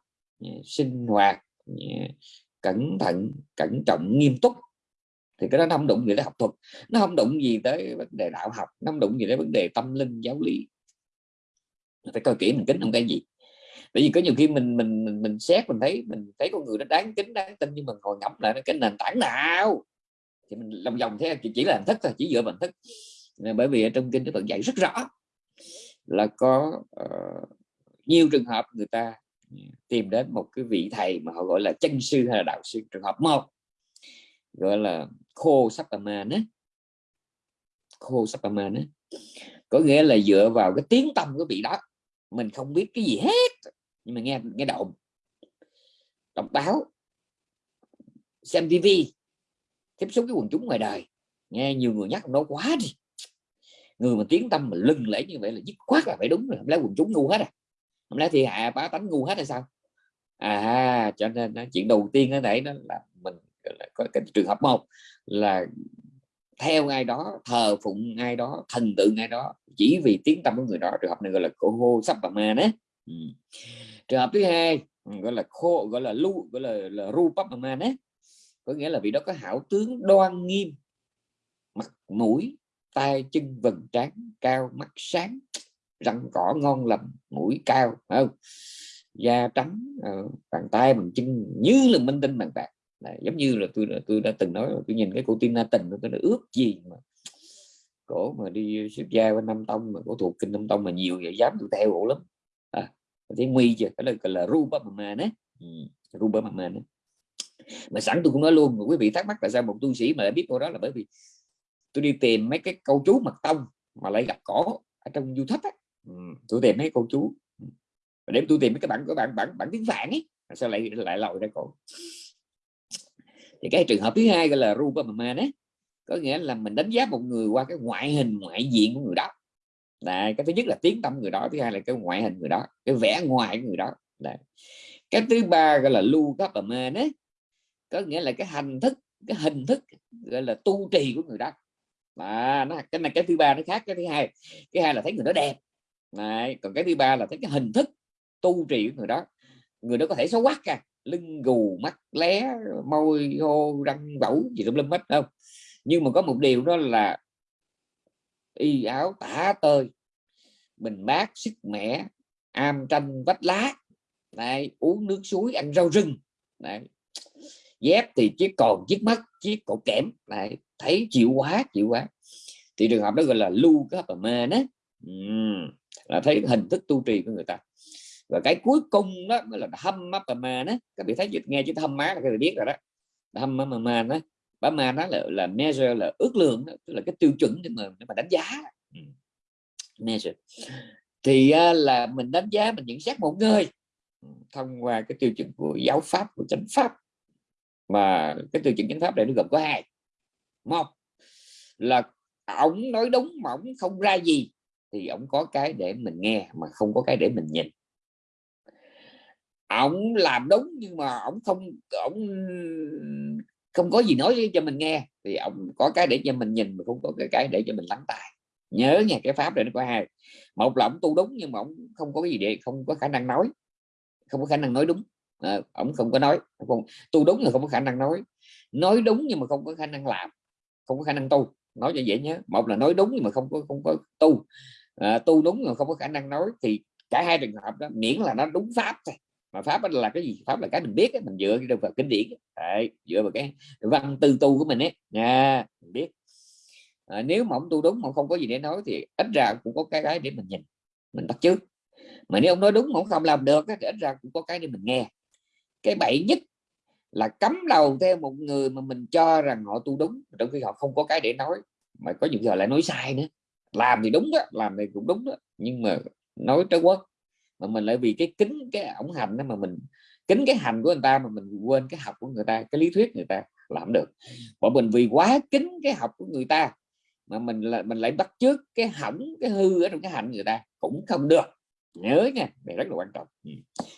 sinh hoạt cẩn thận cẩn trọng nghiêm túc. Thì cái đó nó không đụng gì tới học thuật nó không đụng gì tới vấn đề đạo học nó không đụng gì tới vấn đề tâm linh giáo lý. Phải coi kỹ mình kính không cái gì. Bởi vì có nhiều khi mình mình mình, mình xét mình thấy mình thấy con người nó đáng kính đáng tin nhưng mà ngồi ngẫm lại cái nền tảng nào? Thì mình lòng vòng thế chỉ là hình thức thôi chỉ dựa vào hình thức. Bởi vì ở trong kinh nó vẫn dạy rất rõ là có uh, nhiều trường hợp người ta tìm đến một cái vị thầy mà họ gọi là chân sư hay là đạo sư, trường hợp một, gọi là khô sắp man á. Khô sắp man á. Có nghĩa là dựa vào cái tiếng tâm của vị đó, mình không biết cái gì hết, nhưng mà nghe nghe động đọc báo, xem tivi tiếp xúc với quần chúng ngoài đời. Nghe nhiều người nhắc nó quá đi. Người mà tiếng tâm mà lưng lễ như vậy là dứt khoát là phải đúng rồi, không lẽ quần chúng ngu hết à? Không lẽ thì hạ bá tánh ngu hết hay sao? À cho nên chuyện đầu tiên ở đây đó là mình có cái trường hợp một là theo ai đó thờ phụng ai đó thần tượng ai đó chỉ vì tiếng tâm của người đó. Trường hợp này gọi là cô hô sắp bà ma đấy ừ. trường hợp thứ hai ừ, gọi là khô gọi là lu gọi là, là ru bắp ma đấy có nghĩa là vì đó có hảo tướng đoan nghiêm mặt mũi tay chân vần trán cao mắt sáng răng cỏ ngon lành mũi cao không? Da trắng ờ, bàn tay bằng chân như là minh tinh bằng bạc Đấy, giống như là tôi tôi đã từng nói tôi nhìn cái cô Tina tình tôi đã ước gì mà cổ mà đi xuất gia bên Nam tông mà cổ thuộc kinh nam tông mà nhiều vậy dám tôi theo cổ lắm. À, thấy nguy chưa cái là gọi là ruba mà đấy ừ, ruba mà đấy mà sẵn tôi cũng nói luôn quý vị thắc mắc tại sao một tu sĩ mà lại biết câu đó là bởi vì tôi đi tìm mấy cái câu chú mật tông mà lại gặp cổ ở trong youtube á tôi tìm mấy cô chú. Để tôi tìm mấy cái bản của bạn bản bản tiếng phạn ấy sao lại lại lòi ra cổ? Thì cái trường hợp thứ hai gọi là rupamama đấy có nghĩa là mình đánh giá một người qua cái ngoại hình, ngoại diện của người đó. Là cái thứ nhất là tiếng tâm người đó, thứ hai là cái ngoại hình người đó, cái vẻ ngoài của người đó. Là cái thứ ba gọi là lưu cấp mà đấy có nghĩa là cái hành thức, cái hình thức gọi là tu trì của người đó. Mà nó, cái này, cái thứ ba nó khác, cái thứ hai, cái hai là thấy người đó đẹp. Đấy. còn cái thứ ba là thấy cái hình thức tu trì của người đó người đó có thể xấu quắc à lưng gù mắt lé môi hô răng vẩu gì tùm lum hết không nhưng mà có một điều đó là y áo tả tơi mình bát sức mẻ am tranh vách lá Đấy, uống nước suối ăn rau rừng Đấy. dép thì chiếc còn chiếc mắt chiếc cổ kẽm Đấy. thấy chịu quá chịu quá thì trường hợp đó gọi là lưu cái hợp mê đó là thấy hình thức tu trì của người ta. Và cái cuối cùng đó mới là hâm bà mà đó các vị thấy dịch nghe chứ hâm má là các vị biết rồi đó. Tham bà mà đó bá ma đó là là measure là ước lượng đó, tức là cái tiêu chuẩn để mà để mà đánh giá. Ừ. Measure. Thì à, là mình đánh giá mình nhận xét một người thông qua cái tiêu chuẩn của giáo pháp của chánh pháp. Mà cái tiêu chuẩn chánh pháp này nó gồm có hai. Một là ông nói đúng mà ổng không ra gì thì ông có cái để mình nghe mà không có cái để mình nhìn ông làm đúng nhưng mà ông không ông không có gì nói cho mình nghe thì ông có cái để cho mình nhìn mà không có cái cái để cho mình lắng tai nhớ nha cái pháp này nó có hai một là ông tu đúng nhưng mà ông không có cái gì để không có khả năng nói không có khả năng nói đúng à, ông không có nói không tu đúng là không có khả năng nói nói đúng nhưng mà không có khả năng làm không có khả năng tu nói cho dễ nhớ một là nói đúng nhưng mà không có không có tu à, tu đúng mà không có khả năng nói. Thì cả hai trường hợp đó miễn là nó đúng pháp thôi. Mà pháp là cái gì? Pháp là cái mình biết mình dựa vào kinh điển Đấy, dựa vào cái văn tư tu của mình ấy. Nha mình biết. À, nếu mà ông tu đúng mà không có gì để nói thì ít ra cũng có cái cái để mình nhìn mình bắt chước. Mà nếu ông nói đúng mà ông không làm được thì ít ra cũng có cái để mình nghe. Cái bậy nhất là cấm đầu theo một người mà mình cho rằng họ tu đúng trong khi họ không có cái để nói mà có những giờ lại nói sai nữa làm thì đúng đó, làm thì cũng đúng đó, nhưng mà nói trái quốc mà mình lại vì cái kính, cái ổng hành đó mà mình, kính cái hành của người ta mà mình quên cái học của người ta, cái lý thuyết người ta làm được. Bọn mình vì quá kính cái học của người ta mà mình là, mình lại bắt trước cái hỏng, cái hư ở trong cái hành người ta cũng không được. Nhớ nha, này rất là quan trọng. Ừ.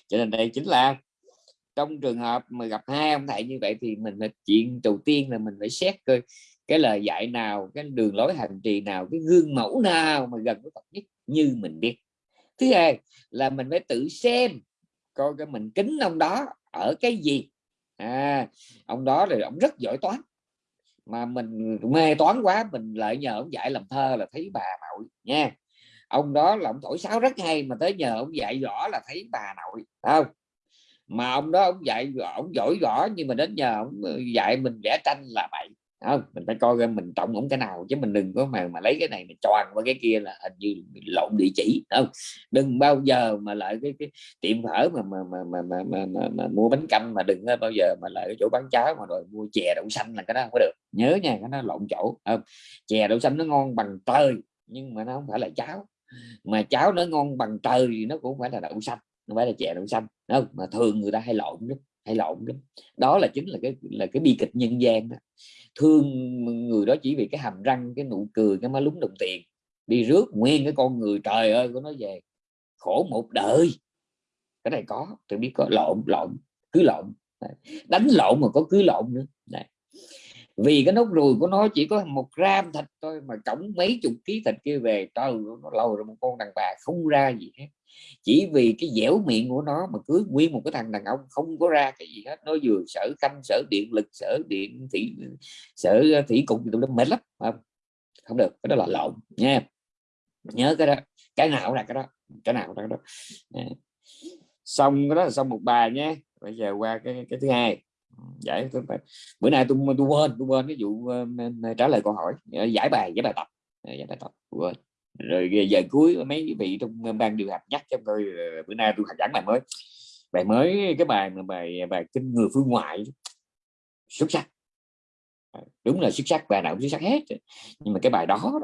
Cho nên đây chính là trong trường hợp mà gặp hai ông thầy như vậy thì mình là chuyện đầu tiên là mình phải xét coi cái lời dạy nào cái đường lối hành trì nào cái gương mẫu nào mà gần với Phật nhất như mình biết thứ hai là mình phải tự xem coi cái mình kính ông đó ở cái gì. À, ông đó thì ông rất giỏi toán. Mà mình mê toán quá mình lại nhờ ông dạy làm thơ là thấy bà nội nha. Ông đó là ông thổi sáo rất hay mà tới nhờ ông dạy rõ là thấy bà nội không? Mà ông đó ông dạy ông giỏi rõ nhưng mà đến nhờ ông dạy mình vẽ tranh là vậy không mình phải coi mình trọng ổng cái nào chứ mình đừng có mà mà lấy cái này mình choàng qua cái kia là hình như lộn địa chỉ không? Đừng bao giờ mà lại cái, cái tiệm phở mà mà mà mà, mà, mà, mà, mà mua bánh canh mà đừng bao giờ mà lại cái chỗ bán cháo mà rồi mua chè đậu xanh là cái đó không có được. Nhớ nha cái nó lộn chỗ không? chè đậu xanh nó ngon bằng trời nhưng mà nó không phải là cháo. Mà cháo nó ngon bằng trời thì nó cũng phải là đậu xanh nó phải là chè đậu xanh không? Mà thường người ta hay lộn lắm hay lộn lắm. Đó là chính là cái là cái bi kịch nhân gian đó. Thương người đó chỉ vì cái hàm răng, cái nụ cười, cái má lúng đồng tiền. Đi rước nguyên cái con người trời ơi của nó về. Khổ một đời. Cái này có, tôi biết có. Lộn lộn, cứ lộn. Đánh lộn mà có cứ lộn nữa. Đấy. vì cái nốt ruồi của nó chỉ có một gram thịt thôi mà cổng mấy chục ký thịt kia về, trời nó lâu rồi một con đàn bà không ra gì hết chỉ vì cái dẻo miệng của nó mà cưới nguyên một cái thằng đàn ông không có ra cái gì hết. Nó vừa sở khanh sở điện lực sở điện thủy sở ờ, thủy cục tụi nó mệt lắm không? không được cái đó là lộn nha. Nhớ cái đó cái nào là cái đó cái nào là cái đó. Xong cái đó là xong một bài nhé bây giờ qua cái cái thứ hai. Giải bữa nay tôi tôi quên tôi quên cái vụ uh, trả lời câu hỏi giải bài giải bài tập. Ờ, giải bài tập quên rồi giờ cuối mấy vị trong ờ, ban điều hành nhắc cho tôi ờ, bữa nay tôi giảng bài mới. Bài mới cái bài mà bài ờ, bài kinh người phương ngoại. Xuất sắc. Đúng là xuất sắc bài nào cũng xuất sắc hết. Nhưng mà cái bài đó,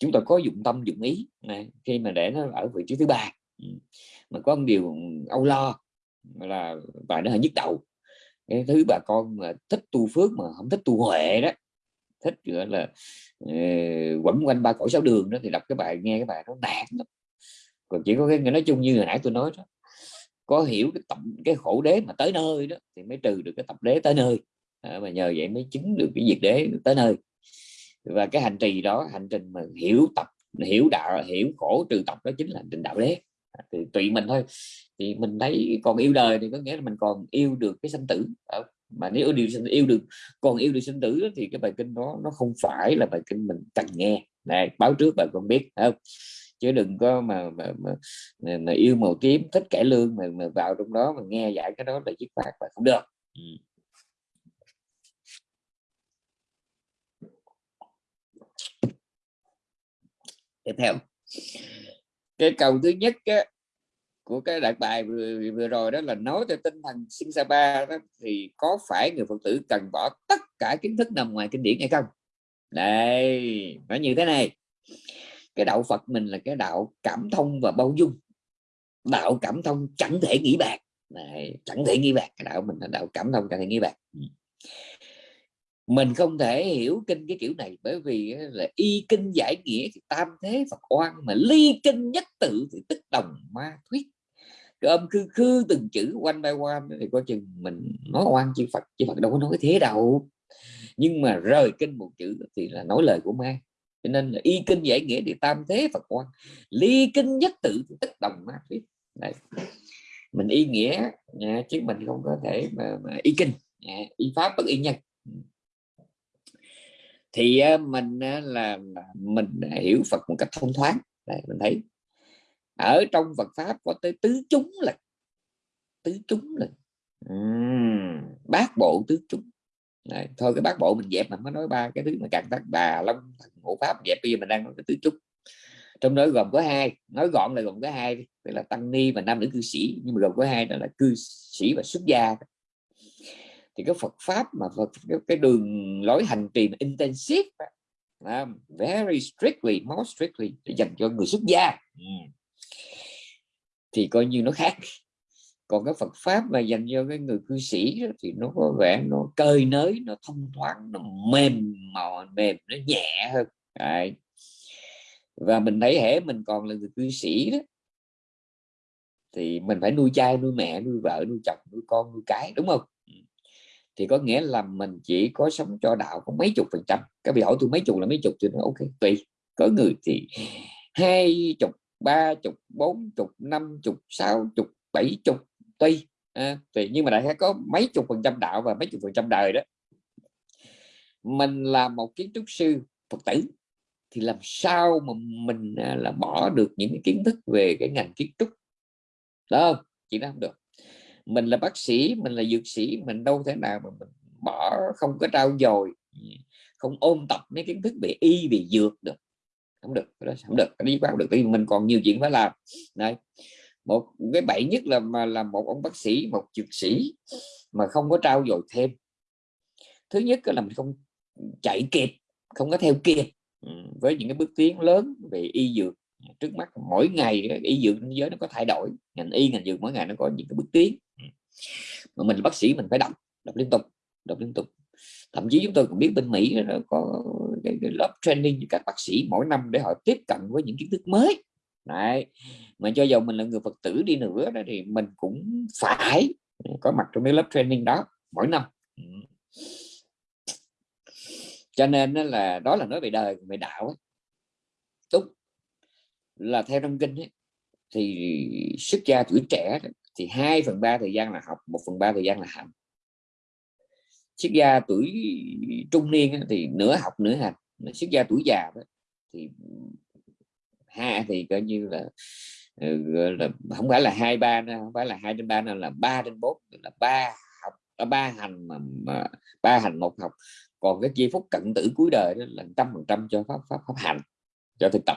chúng ta có dụng tâm dụng ý. Này, khi mà để nó ở vị trí thứ ba ừ, mà có một điều âu lo là bài nó hơi nhức đầu. Cái thứ bà con mà thích tu phước mà không thích tu huệ đó thích gọi là uh, quẩn quanh ba cõi sáu đường đó thì đọc cái bài nghe cái bài nó nản lắm. Còn chỉ có cái nói chung như hồi nãy tôi nói đó có hiểu cái tập cái khổ đế mà tới nơi đó thì mới trừ được cái tập đế tới nơi. À, mà nhờ vậy mới chứng được cái diệt đế tới nơi. Và cái hành trì đó hành trình mà hiểu tập hiểu đạo hiểu khổ trừ tập đó chính là hành trình đạo đế. À, thì tùy mình thôi. Thì mình thấy còn yêu đời thì có nghĩa là mình còn yêu được cái sanh tử mà nếu yêu sinh yêu được còn yêu được sinh tử thì cái bài kinh đó nó không phải là bài kinh mình cần nghe. Này báo trước bà con biết không? Chứ đừng có mà mà, mà, mà, mà yêu màu tím thích cải lương mà, mà vào trong đó mà nghe giải cái đó là dứt khoát và không được. Ừ. tiếp theo. Cái câu thứ nhất á, của cái đại bài vừa, vừa rồi đó là nói theo tinh thần sinh Sapa đó thì có phải người Phật tử cần bỏ tất cả kiến thức nằm ngoài kinh điển hay không? Đây nó như thế này. Cái đạo Phật mình là cái đạo cảm thông và bao dung. Đạo cảm thông chẳng thể nghĩ bạc. Này, chẳng thể nghĩ bạc. Cái đạo mình là đạo cảm thông chẳng thể nghĩ bạc. Ừ. Mình không thể hiểu kinh cái kiểu này bởi vì là y kinh giải nghĩa thì tam thế Phật oan mà ly kinh nhất tự thì tức đồng ma thuyết cái âm khư khư từng chữ quanh bay qua thì coi chừng mình nói oan chư Phật chư Phật đâu có nói thế đâu. Nhưng mà rời kinh một chữ thì là nói lời của ma. Cho nên là y kinh giải nghĩa thì tam thế Phật quan. Ly kinh nhất tự thì tức đồng ma thuyết Đấy. mình y nghĩa nha, chứ mình không có thể mà, mà y kinh. Nha, y pháp bất y nhân. Thì à, mình là mình hiểu Phật một cách thông thoáng. Đấy, mình thấy ở trong Phật pháp có tới tứ chúng là tứ chúng là uhm, bát bộ tứ chúng. Đấy, thôi cái bát bộ mình dẹp mình mới nói ba cái thứ mà càng tác bà long ngũ pháp dẹp bây giờ mình đang nói cái tứ chúng. Trong đó gồm có hai nói gọn là gồm có hai tức là tăng ni và nam nữ cư sĩ nhưng mà gồm có hai đó là cư sĩ và xuất gia thì cái Phật pháp mà Phật, cái, cái đường lối hành trì mà intensive uh, very strictly most strictly dành cho người xuất gia thì coi như nó khác. Còn cái Phật pháp mà dành cho cái người cư sĩ đó, thì nó có vẻ nó cơi nới nó thông thoáng nó mềm mò mềm nó nhẹ hơn. Đấy. và mình thấy hễ mình còn là người cư sĩ đó thì mình phải nuôi cha nuôi mẹ nuôi vợ nuôi chồng nuôi con nuôi cái đúng không? Ừ. Thì có nghĩa là mình chỉ có sống cho đạo có mấy chục phần trăm. Các vị hỏi tôi mấy chục là mấy chục thì nó ok tùy. Có người thì hai chục ba chục bốn chục năm chục sáu chục bảy chục tuy à, tùy nhưng mà đại khái có mấy chục phần trăm đạo và mấy chục phần trăm đời đó. Mình là một kiến trúc sư phật tử thì làm sao mà mình à, là bỏ được những cái kiến thức về cái ngành kiến trúc? Đó chỉ đó không được. Mình là bác sĩ mình là dược sĩ mình đâu thể nào mà mình bỏ không có trao dồi không ôn tập mấy kiến thức về y về dược được không được đó không được. Cái đó không được vì mình còn nhiều chuyện phải làm. Này, một, cái bậy nhất là mà là một ông bác sĩ, một dược sĩ mà không có trao dồi thêm. Thứ nhất là mình không chạy kịp, không có theo kịp ừ, với những cái bước tiến lớn về y dược. Trước mắt mỗi ngày y dược thế giới nó có thay đổi, ngành y, ngành dược mỗi ngày nó có những cái bước tiến. Ừ. Mà mình là bác sĩ mình phải đọc đọc liên tục, đọc liên tục. Thậm chí chúng tôi cũng biết bên Mỹ nó có cái, cái lớp training cho các bác sĩ mỗi năm để họ tiếp cận với những kiến thức mới Đấy. mà cho dù mình là người Phật tử đi nữa đó thì mình cũng phải có mặt trong cái lớp training đó mỗi năm cho nên là đó là nói về đời về đạo ấy. đúng là theo trong kinh ấy, thì xuất gia tuổi trẻ thì 2 phần ba thời gian là học một phần ba thời gian là hành xuất gia tuổi trung niên thì nửa học nửa hành xuất gia tuổi già đó, thì hai thì coi như là ừ, là không phải là hai ba không phải là hai trên ba nữa là ba trên bốn là ba học ba hành mà, mà ba hành một học. Còn cái giây phút cận tử cuối đời đó là trăm phần trăm cho pháp pháp pháp hành cho thực tập.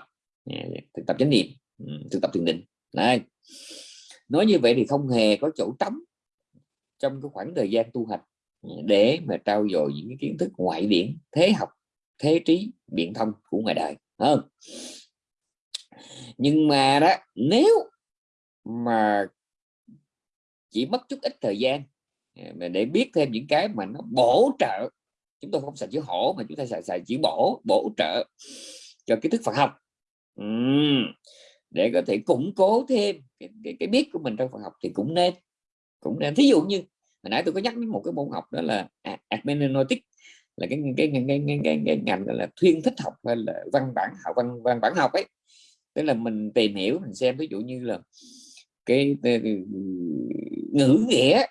Thực tập chánh niệm ừ, thực tập thiền định. Này nói như vậy thì không hề có chỗ trống trong cái khoảng thời gian tu hành để mà trao dồi những cái kiến thức ngoại điển thế học thế trí biện thông của ngoài đời hơn nhưng mà đó nếu mà chỉ mất chút ít thời gian à, mà để biết thêm những cái mà nó bổ trợ chúng tôi không xài chữ hổ mà chúng ta xài, xài chữ bổ bổ trợ cho kiến thức Phật học. Uhm, để có thể củng cố thêm cái, cái, cái biết của mình trong Phật học thì cũng nên cũng nên. Thí dụ như hồi nãy tôi có nhắc đến một cái môn học đó là à, hermeneutics là cái cái cái, cái, cái, cái, cái ngành là thuyên thích học hay là văn bản học văn văn bản học ấy. Tức là mình tìm hiểu mình xem ví dụ như là cái, cái, cái ngữ nghĩa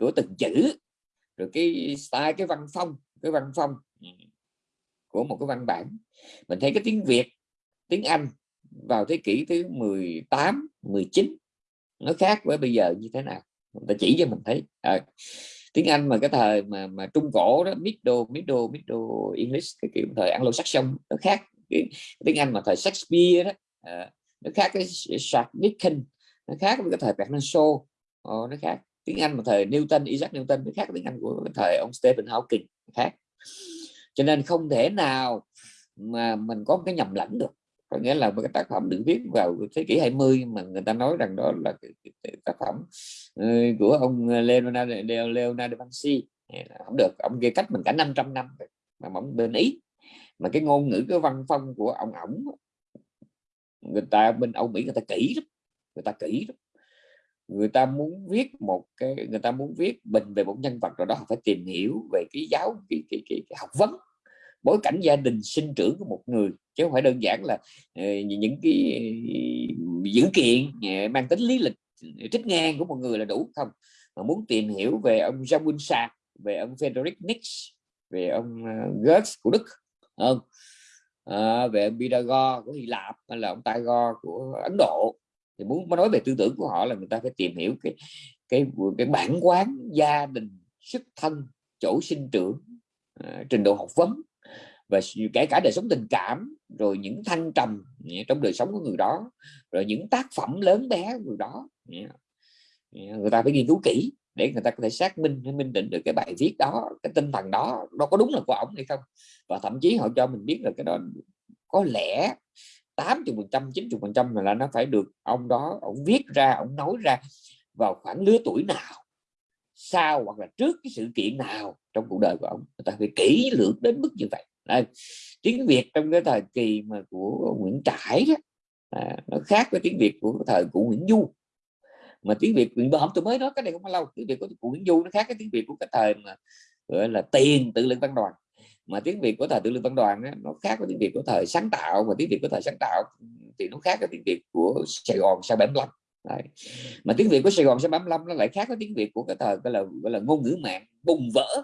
của từng chữ rồi cái style cái văn phong cái văn phong của một cái văn bản. Mình thấy cái tiếng Việt tiếng Anh vào thế kỷ thứ 18 19 nó khác với bây giờ như thế nào? Người ta chỉ cho mình thấy. À, tiếng Anh mà cái thời mà mà trung cổ đó middle middle middle English cái kiểu thời Anglo-Saxon nó khác. Cái, tiếng Anh mà thời Shakespeare đó à, nó khác cái shakespeare Dickens nó khác với cái thời Bernard Shaw. Ờ, nó khác. Tiếng Anh mà thời Newton Isaac Newton nó khác tiếng Anh của cái thời ông Stephen Hawking khác. Cho nên không thể nào mà mình có một cái nhầm lẫn được có nghĩa là một cái tác phẩm được viết vào thế kỷ 20 mà người ta nói rằng đó là tác phẩm ờ, của ông ờ, Leonardo, Leonardo da Vinci. Không được ông kia cách mình cả 500 năm mà ông bên ý. Mà cái ngôn ngữ cái văn phong của ông ổng người ta bên Âu Mỹ người ta kỹ lắm người ta kỹ lắm. Người ta muốn viết một cái người ta muốn viết bình về một nhân vật rồi đó phải tìm hiểu về cái giáo cái, cái, cái, cái học vấn bối cảnh gia đình sinh trưởng của một người chứ không phải đơn giản là uh, những cái ờ, dữ kiện uh, mang tính lý lịch trích ngang của một người là đủ không? Mà muốn tìm hiểu về ông Jean Winsat về ông Frederick Nietzsche về ông uh, Goethe của Đức không? À, về ông Pythagore của Hy Lạp hay là ông Tagore của Ấn Độ. Thì muốn nói về tư tưởng của họ là người ta phải tìm hiểu cái cái cái bản quán gia đình xuất thân chỗ sinh trưởng uh, trình độ học vấn và kể cả đời sống tình cảm, rồi những thăng trầm trong đời sống của người đó, rồi những tác phẩm lớn bé của người đó người ta phải nghiên cứu kỹ để người ta có thể xác minh hay minh định được cái bài viết đó, cái tinh thần đó, nó có đúng là của ông hay không. Và thậm chí họ cho mình biết là cái đó có lẽ 80 phần trăm 90 phần trăm là nó phải được ông đó, ông viết ra, ông nói ra vào khoảng lứa tuổi nào, sau hoặc là trước cái sự kiện nào trong cuộc đời của ông. Người ta phải kỹ lưỡng đến mức như vậy đây, tiếng Việt trong cái thời kỳ mà của Nguyễn Trãi đó à, nó khác với tiếng Việt của thời của Nguyễn Du mà tiếng Việt Nguyễn Bom tôi mới nói cái này không bao lâu tiếng Việt của, của Nguyễn Du nó khác cái tiếng Việt của cái thời mà gọi là tiền tự lực văn đoàn mà tiếng Việt của thời tự lực văn đoàn á, nó khác với tiếng Việt của thời sáng tạo và tiếng Việt của thời sáng tạo thì nó khác với tiếng Việt của Sài Gòn sau 75 Đấy. mà tiếng Việt của Sài Gòn sau 75 nó lại khác với tiếng Việt của cái thời gọi là gọi là ngôn ngữ mạng bùng vỡ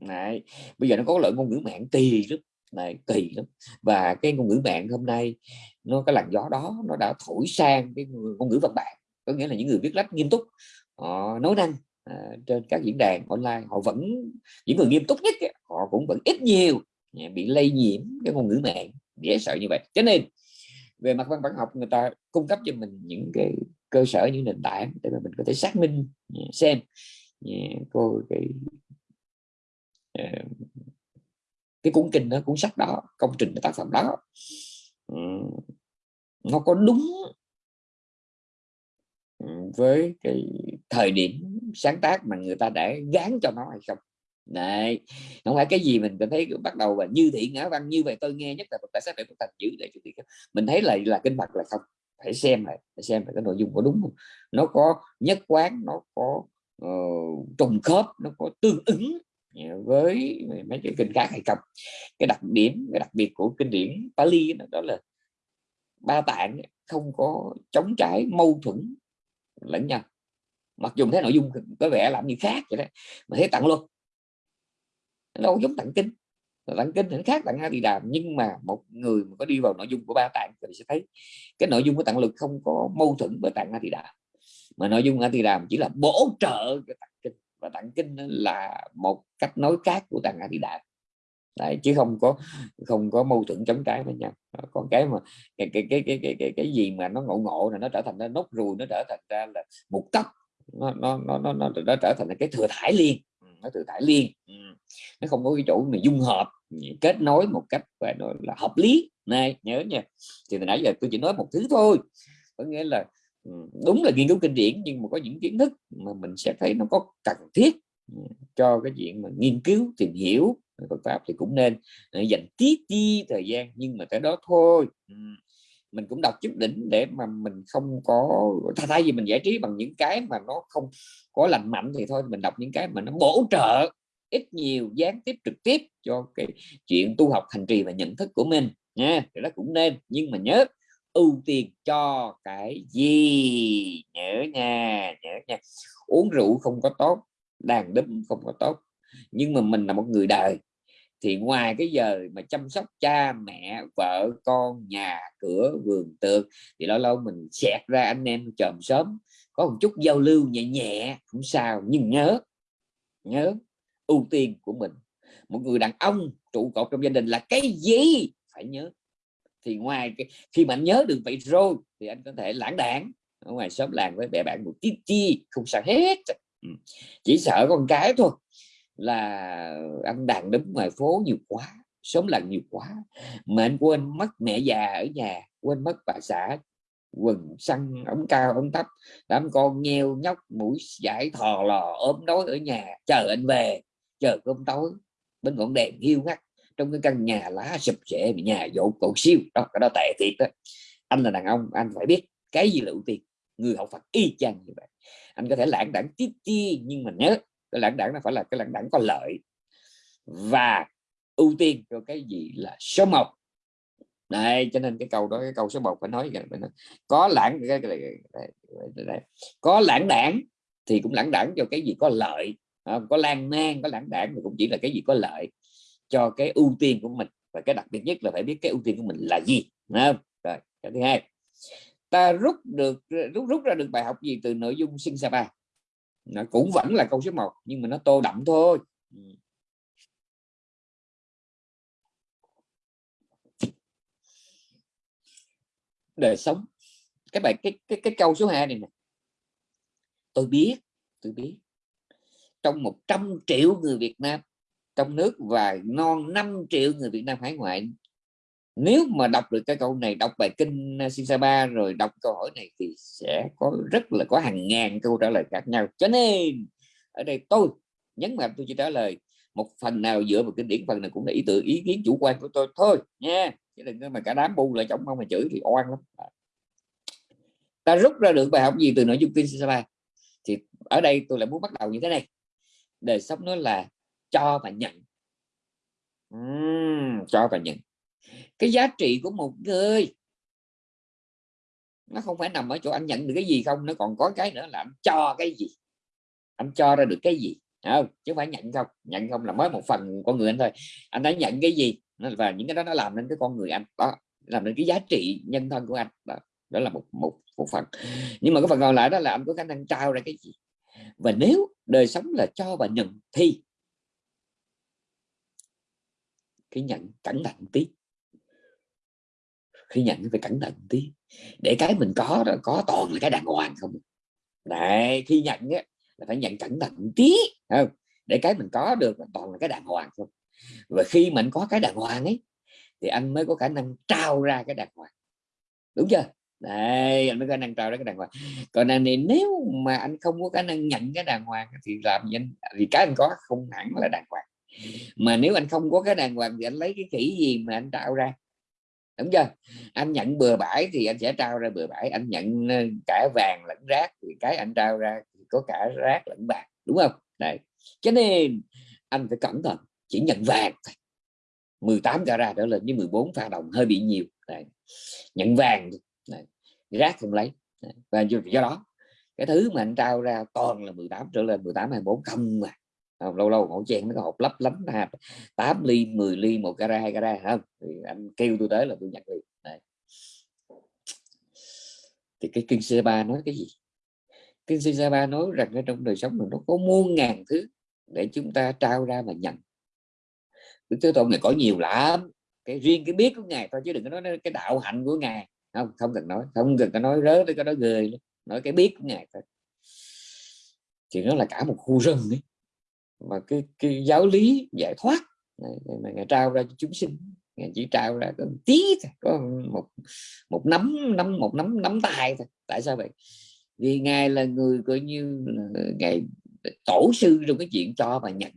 này bây giờ nó có lợi ngôn ngữ mạng kỳ lắm này kỳ lắm. Và cái ngôn ngữ mạng hôm nay nó cái làn gió đó nó đã thổi sang cái ngôn ngữ văn bản có nghĩa là những người viết lách nghiêm túc họ nói năng à, trên các diễn đàn online họ vẫn những người nghiêm túc nhất họ cũng vẫn ít nhiều à, bị lây nhiễm cái ngôn ngữ mạng dễ sợ như vậy. Cho nên về mặt văn bản học người ta cung cấp cho mình những cái cơ sở những nền tảng để mà mình có thể xác minh à, xem à, cô cái cái cuốn kinh đó cuốn sách đó công trình tác phẩm đó. Nó có đúng với cái thời điểm sáng tác mà người ta đã gán cho nó hay không? Này không phải cái gì mình cảm thấy bắt đầu và như thị ngã văn như vậy tôi nghe nhất là tại sao phải thành chữ để cho mình thấy là là kinh mặt là không phải xem lại phải xem lại cái nội dung có đúng không? Nó có nhất quán nó có uh, trùng khớp nó có tương ứng với mấy cái kinh khác hay không. Cái đặc điểm cái đặc biệt của kinh điển Pali đó, đó là ba tạng không có chống trái mâu thuẫn lẫn nhau. Mặc dù thấy nội dung có vẻ làm như khác vậy đó mà thấy tặng luôn đâu giống tặng kinh. Tặng kinh thì khác tặng a di đàm nhưng mà một người mà có đi vào nội dung của ba tạng thì sẽ thấy cái nội dung của tặng lực không có mâu thuẫn với tặng a di đàm mà nội dung a di đàm chỉ là bổ trợ cái tặng kinh và tặng kinh là một cách nói khác của tặng a di đà. Đấy, chứ không có không có mâu thuẫn chống trái với nhau. Còn cái mà cái cái cái cái cái cái, cái gì mà nó ngộ ngộ là nó trở thành nó nốt ruồi nó trở thành ra là một tóc nó nó nó nó, nó, nó trở thành cái thừa thải liên ừ, nó thừa thải liên ừ, nó không có cái chỗ mà dung hợp kết nối một cách gọi là hợp lý. Này nhớ nha thì nãy giờ tôi chỉ nói một thứ thôi. Có nghĩa là đúng là nghiên cứu kinh điển, nhưng mà có những kiến thức mà mình sẽ thấy nó có cần thiết ừ, cho cái chuyện mà nghiên cứu, tìm hiểu Phật pháp thì cũng nên dành tí chi thời gian, nhưng mà tới đó thôi. Ừ, mình cũng đọc chút đỉnh để mà mình không có, thay vì mình giải trí bằng những cái mà nó không có lành mạnh thì thôi, mình đọc những cái mà nó bổ trợ ít nhiều, gián tiếp, trực tiếp cho cái chuyện tu học hành trì và nhận thức của mình nha. Thì nó cũng nên, nhưng mà nhớ ưu tiên cho cái gì? Nhớ nha nhớ nha. Uống rượu không có tốt, đàn đúm không có tốt. Nhưng mà mình là một người đời, thì ngoài cái giờ mà chăm sóc cha, mẹ, vợ, con, nhà, cửa, vườn tược, thì lâu lâu mình xẹt ra anh em chòm sớm có một chút giao lưu nhẹ nhẹ, không sao. Nhưng nhớ nhớ, ưu tiên của mình, một người đàn ông trụ cột trong gia đình là cái gì? Phải nhớ thì ngoài cái, khi mà anh nhớ được vậy rồi thì anh có thể lãng đảng ở ngoài xóm làng với bè bạn một tí chi không sợ hết. Ừ. Chỉ sợ con cái thôi là anh đàn đấm ngoài phố nhiều quá sống làng nhiều quá mà anh quên mất mẹ già ở nhà quên mất bà xã quần xăng ống cao ống thấp đám con nheo nhóc mũi giải thò lò ốm đói ở nhà chờ anh về chờ cơm tối bên ngọn đèn hiu ngắt trong cái căn nhà lá sụp sệ nhà dỗ cột siêu. Đó cái đó tệ thiệt đó. Anh là đàn ông anh phải biết cái gì là ưu tiên. Người học Phật y chang như vậy. Anh có thể lãng đảng tiếp ti nhưng mà nhớ cái lãng đảng nó phải là cái lãng đảng có lợi và ưu tiên cho cái gì là số một. Đây cho nên cái câu đó cái câu số 1 phải nói có lãng cái, cái, cái, cái, có lãng đảng thì cũng lãng đảng cho cái gì có lợi. Có lan man có lãng đảng thì cũng chỉ là cái gì có lợi cho cái ưu tiên của mình. Và cái đặc biệt nhất là phải biết cái ưu tiên của mình là gì không? rồi, cái thứ hai, ta rút được, rút rút ra được bài học gì từ nội dung sinh sapa nó cũng vẫn là câu số 1 nhưng mà nó tô đậm thôi. Đời sống. Cái bài, cái cái cái câu số 2 này nè. Tôi biết tôi biết. Trong 100 triệu người Việt Nam trong nước và non 5 triệu người Việt Nam hải ngoại. Nếu mà đọc được cái câu này, đọc bài kinh à, Sisaba rồi đọc câu hỏi này thì sẽ có, rất là có hàng ngàn câu trả lời khác nhau. Cho nên, ở đây tôi nhấn mạnh, tôi chỉ trả lời một phần nào dựa vào kinh điển, phần này cũng là ý tự ý kiến chủ quan của tôi thôi, nha. Chứ đừng mà cả đám bu lại chống không mà chửi thì oan lắm. À. Ta rút ra được bài học gì từ nội dung kinh Sisaba thì ở đây tôi lại muốn bắt đầu như thế này. Đời sống nó là cho và nhận. Uhm, cho và nhận. Cái giá trị của một người nó không phải nằm ở chỗ anh nhận được cái gì không nó còn có cái nữa là anh cho cái gì. Anh cho ra được cái gì không? Chứ không phải nhận không. Nhận không là mới một phần con người anh thôi. Anh đã nhận cái gì và những cái đó nó làm nên cái con người anh. Đó làm nên cái giá trị nhân thân của anh. Đó, đó là một một một phần. Nhưng mà cái phần còn lại đó là anh có khả năng trao ra cái gì. Và nếu đời sống là cho và nhận thì khi nhận, cẩn thận tí. Khi nhận phải cẩn thận tí. Để cái mình có đó, có toàn là cái đàng hoàng không à. đấy, khi nhận á, là phải nhận cẩn thận tí không? Để cái mình có được là toàn là cái đàng hoàng không và khi mình có cái đàng hoàng ấy, thì anh mới có khả năng trao ra cái đàng hoàng. Đúng chưa? Đấy, anh mới có khả năng trao ra cái đàng hoàng. Còn này, nếu mà anh không có khả năng nhận cái đàng hoàng thì làm gì anh? Vì cái anh có không hẳn là đàng hoàng mà nếu anh không có cái đàng hoàng thì anh lấy cái kỹ gì mà anh trao ra? Đúng chưa? Anh nhận bừa bãi thì anh sẽ trao ra bừa bãi. Anh nhận ờ, cả vàng lẫn rác thì cái anh trao ra thì có cả rác lẫn bạc. Đúng không? Đấy. Cho nên anh phải cẩn thận chỉ nhận vàng 18 carat trở lên với 14 pha đồng hơi bị nhiều. Đấy. nhận vàng đấy. rác không lấy. Đấy. và do, do đó cái thứ mà anh trao ra toàn là 18 trở lên 18 24 không mà không, lâu lâu khẩu chen nó có hộp lấp lánh ha 8 ly 10 ly một cara hai cara không? Thì anh kêu tôi tới là tôi nhận liền. Đấy. thì cái kinh c 3 nói cái gì? Kinh c 3 nói rằng ở trong đời sống mình nó có muôn ngàn thứ để chúng ta trao ra mà nhận. Đức Thế Tôn này có nhiều lắm. Cái riêng cái biết của ngài thôi chứ đừng có nói cái đạo hạnh của ngài. Không không cần nói không cần có nói rớ với cái đó người nói cái biết của ngài thôi. Thì nó là cả một khu rừng ấy mà cái, cái giáo lý giải thoát. Mà ngài trao ra cho chúng sinh. Ngài chỉ trao ra có một tí thôi có một một nắm nắm một nắm nắm tay thôi. Tại sao vậy? Vì ngài là người coi như là ngài tổ sư trong cái chuyện cho và nhận.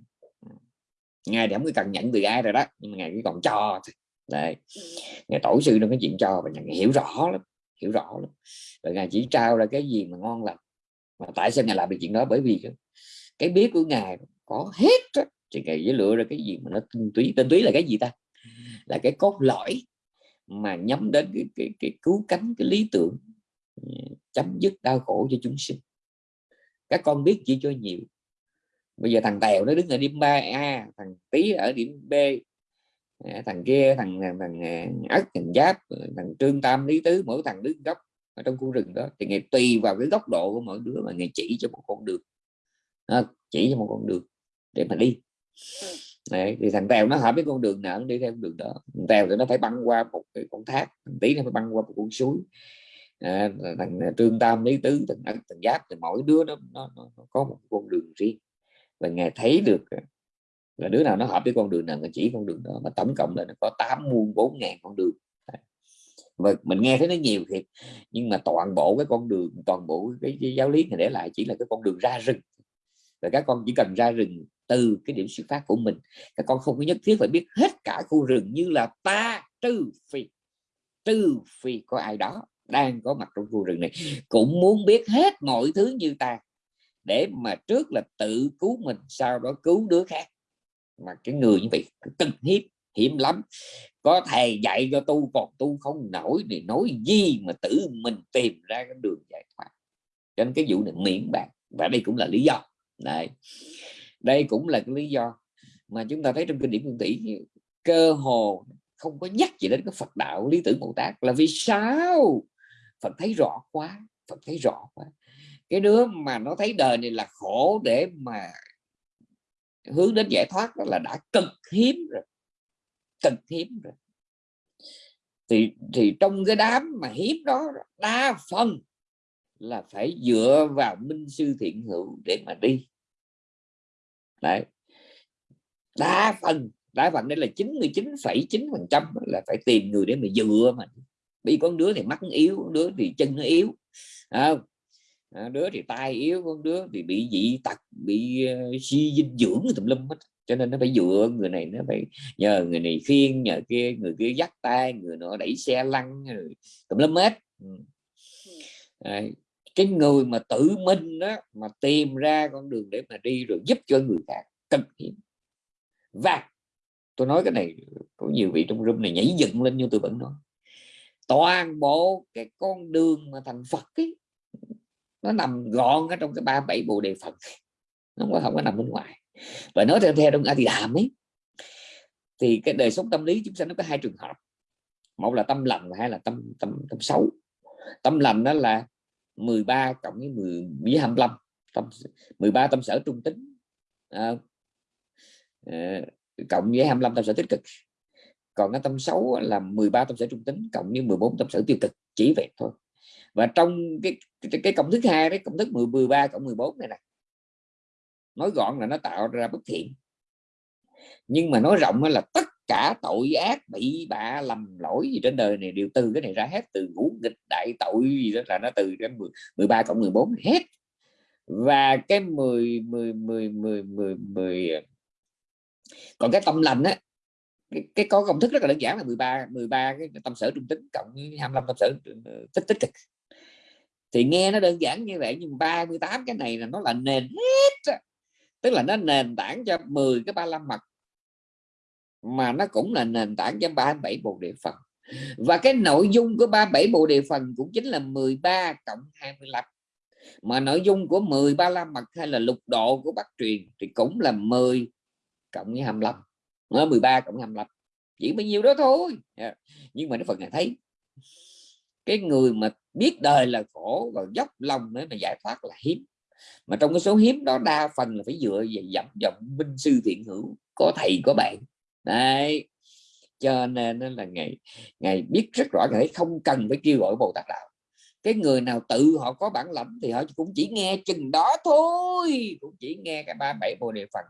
Ngài thì không cần nhận từ ai rồi đó nhưng mà ngài chỉ còn cho thôi. Đây ngài tổ sư trong cái chuyện cho và nhận. Ngài hiểu rõ lắm hiểu rõ lắm. Rồi ngài chỉ trao ra cái gì mà ngon lành. Mà tại sao ngài làm được chuyện đó? Bởi vì cái biết của ngài có hết đó. thì ngài dễ lựa ra cái gì mà nó tinh túy tinh túy là cái gì ta? Là cái cốt lõi mà nhắm đến cái, cái, cái cứu cánh cái lý tưởng ừ, chấm dứt đau khổ cho chúng sinh. Các con biết chỉ cho nhiều. Bây giờ thằng tèo nó đứng ở điểm 3 a thằng tí ở điểm b thằng kia thằng thằng ất thằng giáp thằng trương tam lý tứ mỗi thằng đứng góc ở trong khu rừng đó. Thì ngày tùy vào cái góc độ của mỗi đứa mà ngày chỉ cho một con đường. À, chỉ cho một con đường để mà đi. Đấy, thì thằng tèo nó hợp với con đường nào nó đi theo con đường đó. Thằng tèo thì nó phải băng qua một cái con thác thằng tí nó phải băng qua một con suối. À, thằng trương tam lý tứ thằng ất thằng giáp thì mỗi đứa nó, nó, nó, nó có một con đường riêng. Và ngài thấy được là đứa nào nó hợp với con đường nào chỉ con đường đó mà tổng cộng là nó có tám muôn bốn ngàn con đường. Và mình nghe thấy nó nhiều thiệt nhưng mà toàn bộ cái con đường toàn bộ cái, cái giáo lý này để lại chỉ là cái con đường ra rừng và các con chỉ cần ra rừng từ cái điểm xuất phát của mình. Các con không có nhất thiết phải biết hết cả khu rừng như là ta trừ phi. Trừ phi có ai đó đang có mặt trong khu rừng này, cũng muốn biết hết mọi thứ như ta, để mà trước là tự cứu mình, sau đó cứu đứa khác. Mà cái người như vậy cực hiếp hiểm lắm. Có thầy dạy cho tu còn tu không nổi thì nói gì mà tự mình tìm ra cái đường giải thoát. Cho nên cái vụ này miễn bạn và đây cũng là lý do này đây cũng là cái lý do mà chúng ta thấy trong kinh điển phương tỷ cơ hồ không có nhắc gì đến cái Phật đạo, lý tưởng Bồ Tát là vì sao? Phật thấy rõ quá, Phật thấy rõ quá. Cái đứa mà nó thấy đời này là khổ để mà hướng đến giải thoát đó là đã cực hiếm rồi, cực hiếm rồi. Thì thì trong cái đám mà hiếm đó, đa phần là phải dựa vào minh sư thiện hữu để mà đi đấy. Đa phần đa phần đây là 99,9 phần trăm là phải tìm người để mà dựa mà. Bị con đứa thì mắt yếu con đứa thì chân nó yếu à, đứa thì tai yếu con đứa thì bị dị tật bị uh, suy dinh dưỡng tùm lum hết. Cho nên nó phải dựa người này nó phải nhờ người này khiêng nhờ kia người kia dắt tay người nọ đẩy xe lăn tùm lum hết. À, cái người mà tự minh đó mà tìm ra con đường để mà đi rồi giúp cho người khác cực hiếm và tôi nói cái này có nhiều vị trong room này nhảy dựng lên như tôi vẫn nói. Toàn bộ cái con đường mà thành Phật ấy, nó nằm gọn ở trong cái ba bảy bộ đề Phật. Nó không có, không có nằm bên ngoài. Và nói theo theo trong A Thì Đàm ấy thì cái đời sống tâm lý chúng ta nó có hai trường hợp. Một là tâm lành hay là tâm tâm tâm xấu. Tâm lành đó là 13 cộng với 10 với 25 tâm 13 tâm sở trung tính à, à, cộng với 25 tâm sở tích cực. Còn cái tâm xấu là 13 tâm sở trung tính cộng với 14 tâm sở tiêu cực chỉ vậy thôi. Và trong cái cái, cái công thức hai đấy công thức 10 13 cộng 14 này nè nói gọn là nó tạo ra bất thiện. Nhưng mà nói rộng là tất cả tội ác bị bạ lầm lỗi gì trên đời này đều từ cái này ra hết từ ngũ nghịch đại tội gì đó là nó từ cái 13 cộng 14 hết. Và cái 10 10 10 10 10 10 còn cái tâm lành á cái, cái có công thức rất là đơn giản là 13 13 cái tâm sở trung tính cộng 25 tâm sở ờ, tích tích cực. Thì nghe nó đơn giản như vậy nhưng 38 cái này là nó là nền hết tức là nó nền tảng cho 10 cái 35 mặt mà nó cũng là nền tảng cho 37 bộ địa phần và cái nội dung của 37 bộ địa phần cũng chính là 13 cộng 25 mà nội dung của 10 la mật hay là lục độ của Bắc truyền thì cũng là 10 cộng với 25 nó 13 cộng 25 chỉ bao nhiêu đó thôi. Nhưng mà nó phần này thấy, cái người mà biết đời là khổ và dốc lòng để mà giải thoát là hiếm. Mà trong cái số hiếm đó đa phần là phải dựa về dặm dọng minh sư thiện hữu, có thầy, có bạn đấy. Cho nên là ngày ngày biết rất rõ ngày không cần phải kêu gọi bồ tát đạo. Cái người nào tự họ có bản lãnh thì họ cũng chỉ nghe chừng đó thôi, cũng chỉ nghe cái ba bảy bồ đề phật.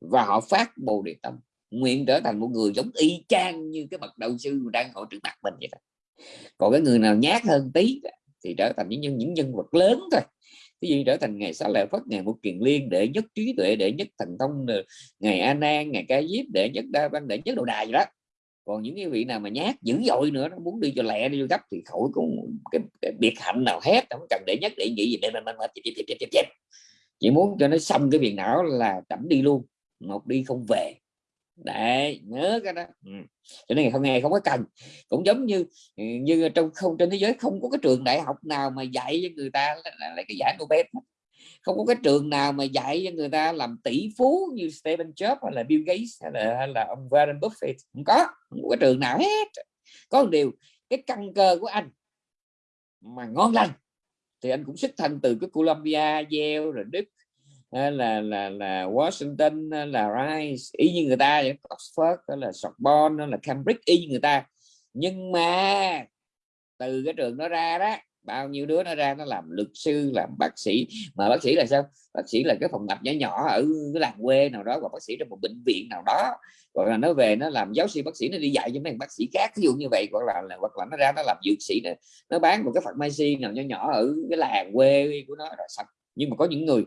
Và họ phát bồ đề tâm, nguyện trở thành một người giống y chang như cái bậc đạo sư đang ngồi trước mặt mình vậy đó. Còn cái người nào nhát hơn tí thì trở thành những những nhân vật lớn thôi ví dụ trở thành ngày xá lợi phất ngày một kiền liên để nhất trí tuệ để nhất thành thông ờ, ngày a nan ngày ca diếp để nhất đa văn để nhất đồ đài vậy đó. Còn những cái vị nào mà nhát dữ dội nữa nó muốn đi cho lẹ đi cho gấp thì khỏi cũng cái, cái biệt hạnh nào hết không cần để nhất để nghĩ gì để mình mình chỉ muốn cho nó xong cái việc não là chậm đi luôn một đi không về đấy nhớ cái đó. Ừ. cho nên không nghe không có cần. Cũng giống như như trong không trên thế giới không có cái trường đại học nào mà dạy cho người ta lấy cái giải Nobel không có cái trường nào mà dạy cho người ta làm tỷ phú như Stephen Jobs hay là Bill Gates hay là, hay là ông Warren Buffett. Không có không có cái trường nào hết. Có một điều cái căn cơ của anh mà ngon lành thì anh cũng xuất thân từ cái Columbia, Yale rồi Đức là là là Washington là Rice y như người ta Oxford là Sorbonne là Cambridge y như người ta. Nhưng mà từ cái trường đó ra đó bao nhiêu đứa nó ra nó làm luật sư làm bác sĩ. Mà bác sĩ là sao? Bác sĩ là cái phòng tập nhỏ nhỏ ở cái làng quê nào đó và bác sĩ trong một bệnh viện nào đó. Hoặc là nó về nó làm giáo sư bác sĩ nó đi dạy cho mấy bác sĩ khác ví dụ như vậy. Hoặc là, là hoặc là nó ra nó làm dược sĩ này. nó bán một cái pharmacy nào nhỏ nhỏ ở cái làng quê của nó rồi sạch. nhưng mà có những người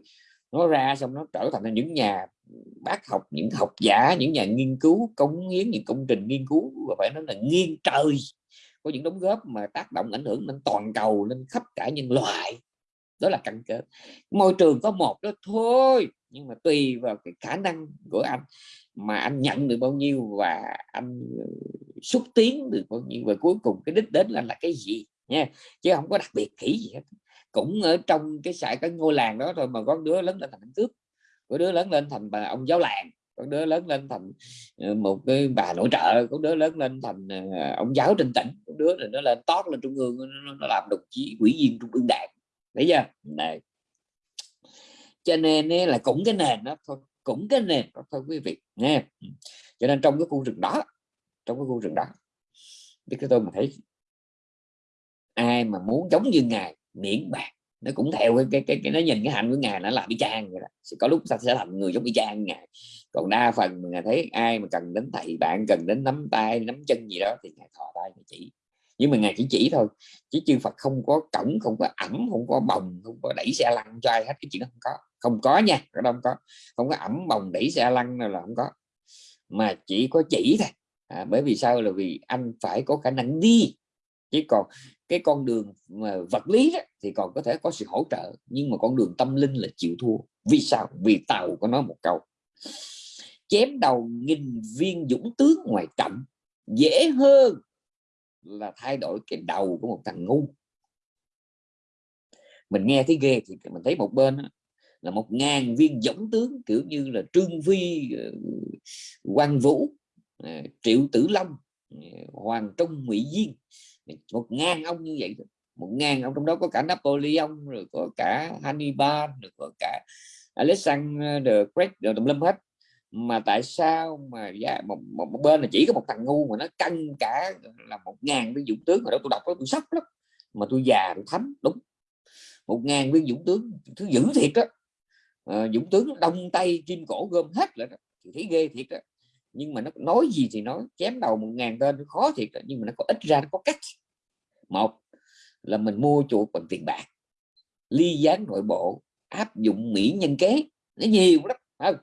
nó ra xong nó trở thành những nhà bác học, những học giả, những nhà nghiên cứu, cống hiến những công trình nghiên cứu và phải nói là nghiêng trời. Có những đóng góp mà tác động ảnh hưởng lên toàn cầu, lên khắp cả nhân loại. Đó là căn cơ. môi trường có một đó thôi, nhưng mà tùy vào cái khả năng của anh mà anh nhận được bao nhiêu và anh ờ, xúc tiến được bao nhiêu. Và cuối cùng cái đích đến là là cái gì nha? Chứ không có đặc biệt kỹ gì hết cũng ở trong cái xã cái ngôi làng đó thôi mà có đứa lớn lên thành cướp có đứa lớn lên thành bà ông giáo làng có đứa lớn lên thành ờ, một cái bà nội trợ có đứa lớn lên thành ờ, ông giáo trên tỉnh có đứa thì nó lên tót lên trung ương nó, nó làm đồng chí ủy viên trung ương đảng. Thấy chưa? Này. Cho nên là cũng cái nền đó thôi cũng cái nền đó thôi quý vị nghe. Cho nên trong cái khu rừng đó trong cái khu rừng đó biết cái tôi mà thấy ai mà muốn giống như ngài miễn bạc. Nó cũng theo cái cái, cái, cái nó nhìn cái hạnh của ngài nó làm y chang vậy đó. có lúc ta sẽ thành người giống y chang ngài. Còn đa phần ngài thấy ai mà cần đến thầy bạn cần đến nắm tay nắm chân gì đó thì ngài thò tay ngài chỉ. Nhưng mà ngài chỉ chỉ thôi. Chứ chư Phật không có cổng không có ẩm không có bồng không có đẩy xe lăn cho ai hết. Cái chuyện đó không có. Không có nha đó không có. Không có ẩm bồng đẩy xe lăn nào là không có. Mà chỉ có chỉ thôi. À, bởi vì sao? Là vì anh phải có khả năng đi. Chứ còn cái con đường mà vật lý đó, thì còn có thể có sự hỗ trợ nhưng mà con đường tâm linh là chịu thua. Vì sao? Vì tàu có nói một câu chém đầu nghìn viên dũng tướng ngoài trận dễ hơn là thay đổi cái đầu của một thằng ngu. Mình nghe thấy ghê thì mình thấy một bên là một ngàn viên dũng tướng kiểu như là trương vi ờ, quang vũ ờ, triệu tử long ờ, hoàng trung ngụy diên một ngàn ông như vậy một ngàn ông trong đó có cả Napoleon rồi có cả Hannibal rồi có cả Alexander Great rồi tùm lum hết. Mà tại sao mà dạ, một, một, một bên là chỉ có một thằng ngu mà nó căng cả là một ngàn viên dũng tướng mà đó tôi đọc đó tôi sốc lắm. Mà tôi già tôi thấm đúng. Một ngàn viên dũng tướng thứ dữ thiệt đó à, ờ, dũng tướng đông tay kim cổ gom hết lại đó. Thì thấy ghê thiệt đó nhưng mà nó nói gì thì nói chém đầu một ngàn tên khó thiệt đó. nhưng mà nó có ít ra nó có cách. Một là mình mua chuột bằng tiền bạc ly gián nội bộ áp dụng mỹ nhân kế. Nó nhiều lắm không?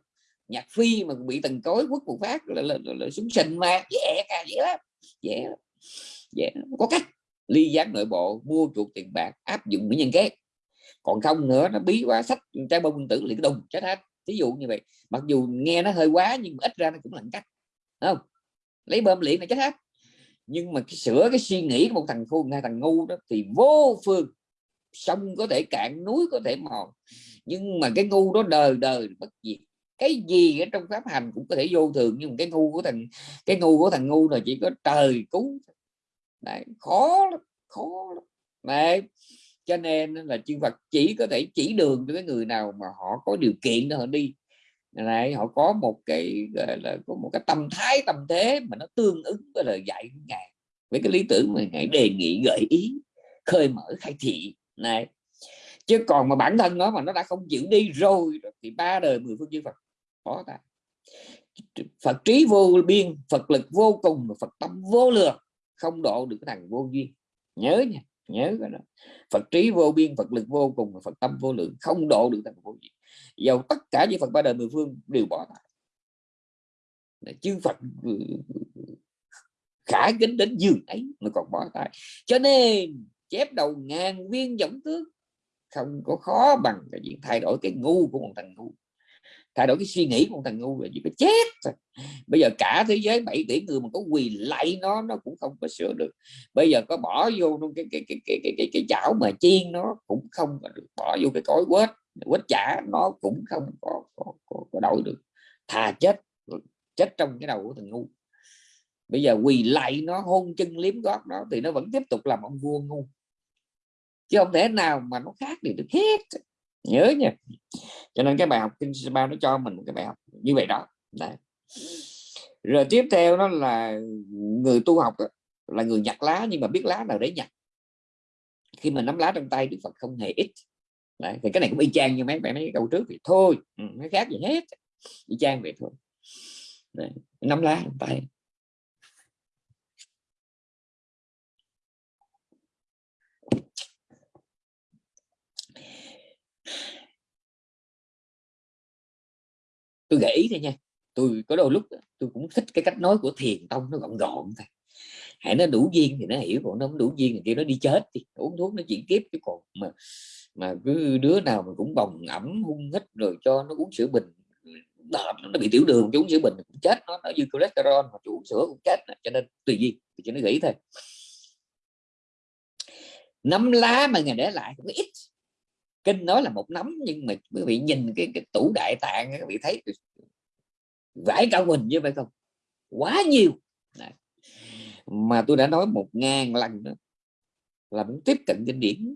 Nhạc phi mà bị tần cối quất một phát là, là, là, là súng sình mà dễ cả dễ lắm dễ dễ có cách ly gián nội bộ mua chuột tiền bạc áp dụng mỹ nhân kế. Còn không nữa nó bí quá sách trái bông tử liền đùng chết hết ví dụ như vậy. Mặc dù nghe nó hơi quá nhưng mà ít ra nó cũng là cách không? Lấy bơm liền là chết hết. Nhưng mà cái sửa cái suy nghĩ của một thằng khôn hay thằng ngu đó thì vô phương. Sông có thể cạn núi có thể mòn. Nhưng mà cái ngu đó đời đời bất diệt. Cái gì ở trong pháp hành cũng có thể vô thường nhưng mà cái ngu của thằng cái ngu của thằng ngu là chỉ có trời cứu Đấy, khó lắm khó lắm. Đấy cho nên là chư Phật chỉ có thể chỉ đường cho cái người nào mà họ có điều kiện để họ đi. Này, họ có một cái, gọi là, có một cái tâm thái, tâm thế mà nó tương ứng với lời dạy của ngài. Với cái lý tưởng mà ngài đề nghị, gợi ý, khơi mở, khai thị. Này, chứ còn mà bản thân nó mà nó đã không chịu đi rồi thì ba đời mười phương chư Phật có ta. Phật trí vô biên, Phật lực vô cùng Phật tâm vô lượng, không độ được cái thằng vô duyên. Nhớ nha nhớ cái đó. Phật trí vô biên, Phật lực vô cùng, Phật tâm vô lượng, không độ được thằng vô gì dầu tất cả những Phật ba đời mười phương đều bỏ lại. Chư Phật ừ, khả kính đến giường ấy mà còn bỏ tay cho nên, chép đầu ngàn viên giống tướng không có khó bằng cái chuyện thay đổi cái ngu của một thằng ngu thay đổi cái suy nghĩ của một thằng ngu là gì phải chết bây giờ cả thế giới 7 tỷ người mà có quỳ lại nó nó cũng không có sửa được. Bây giờ có bỏ vô cái cái cái cái cái, cái, cái chảo mà chiên nó cũng không được bỏ vô cái cối quết quết chả nó cũng không có, có, có, có đổi được. Thà chết chết trong cái đầu của thằng ngu. Bây giờ quỳ lại nó hôn chân liếm gót nó thì nó vẫn tiếp tục làm ông vua ngu. Chứ không thể nào mà nó khác được hết nhớ nha. Cho nên cái bài học kinh ba nó cho mình một cái bài học như vậy đó. Đấy. rồi tiếp theo đó là người tu học đó, là người nhặt lá nhưng mà biết lá nào để nhặt. Khi mà nắm lá trong tay đức phật không hề ít. Đấy, thì cái này cũng y chang như mấy bạn mấy câu trước thì thôi ừ, nó khác gì hết. Y chang vậy thôi. Đấy, nắm lá trong tay. Tôi gợi ý thôi nha tôi có đôi lúc tôi cũng thích cái cách nói của thiền tông nó gọn gọn thôi. Hãy nó đủ duyên thì nó hiểu còn nó không đủ duyên thì kia nó đi chết thì uống thuốc nó chuyển kiếp chứ còn mà mà cứ đứa nào mà cũng bồng ẩm hung hít rồi cho nó uống sữa bình nó, nó bị tiểu đường chú uống sữa bình cũng chết nó nó dư cholesterol mà uống sữa cũng chết cho nên tùy duyên thì cho nó nghĩ thôi. Nắm lá mà ngày để lại cũng ít kinh nói là một nắm nhưng mà quý vị nhìn cái, cái tủ đại tạng quý vị thấy vải cao mình như vậy không? Quá nhiều. Đấy. mà tôi đã nói một ngàn lần đó là muốn tiếp cận kinh điển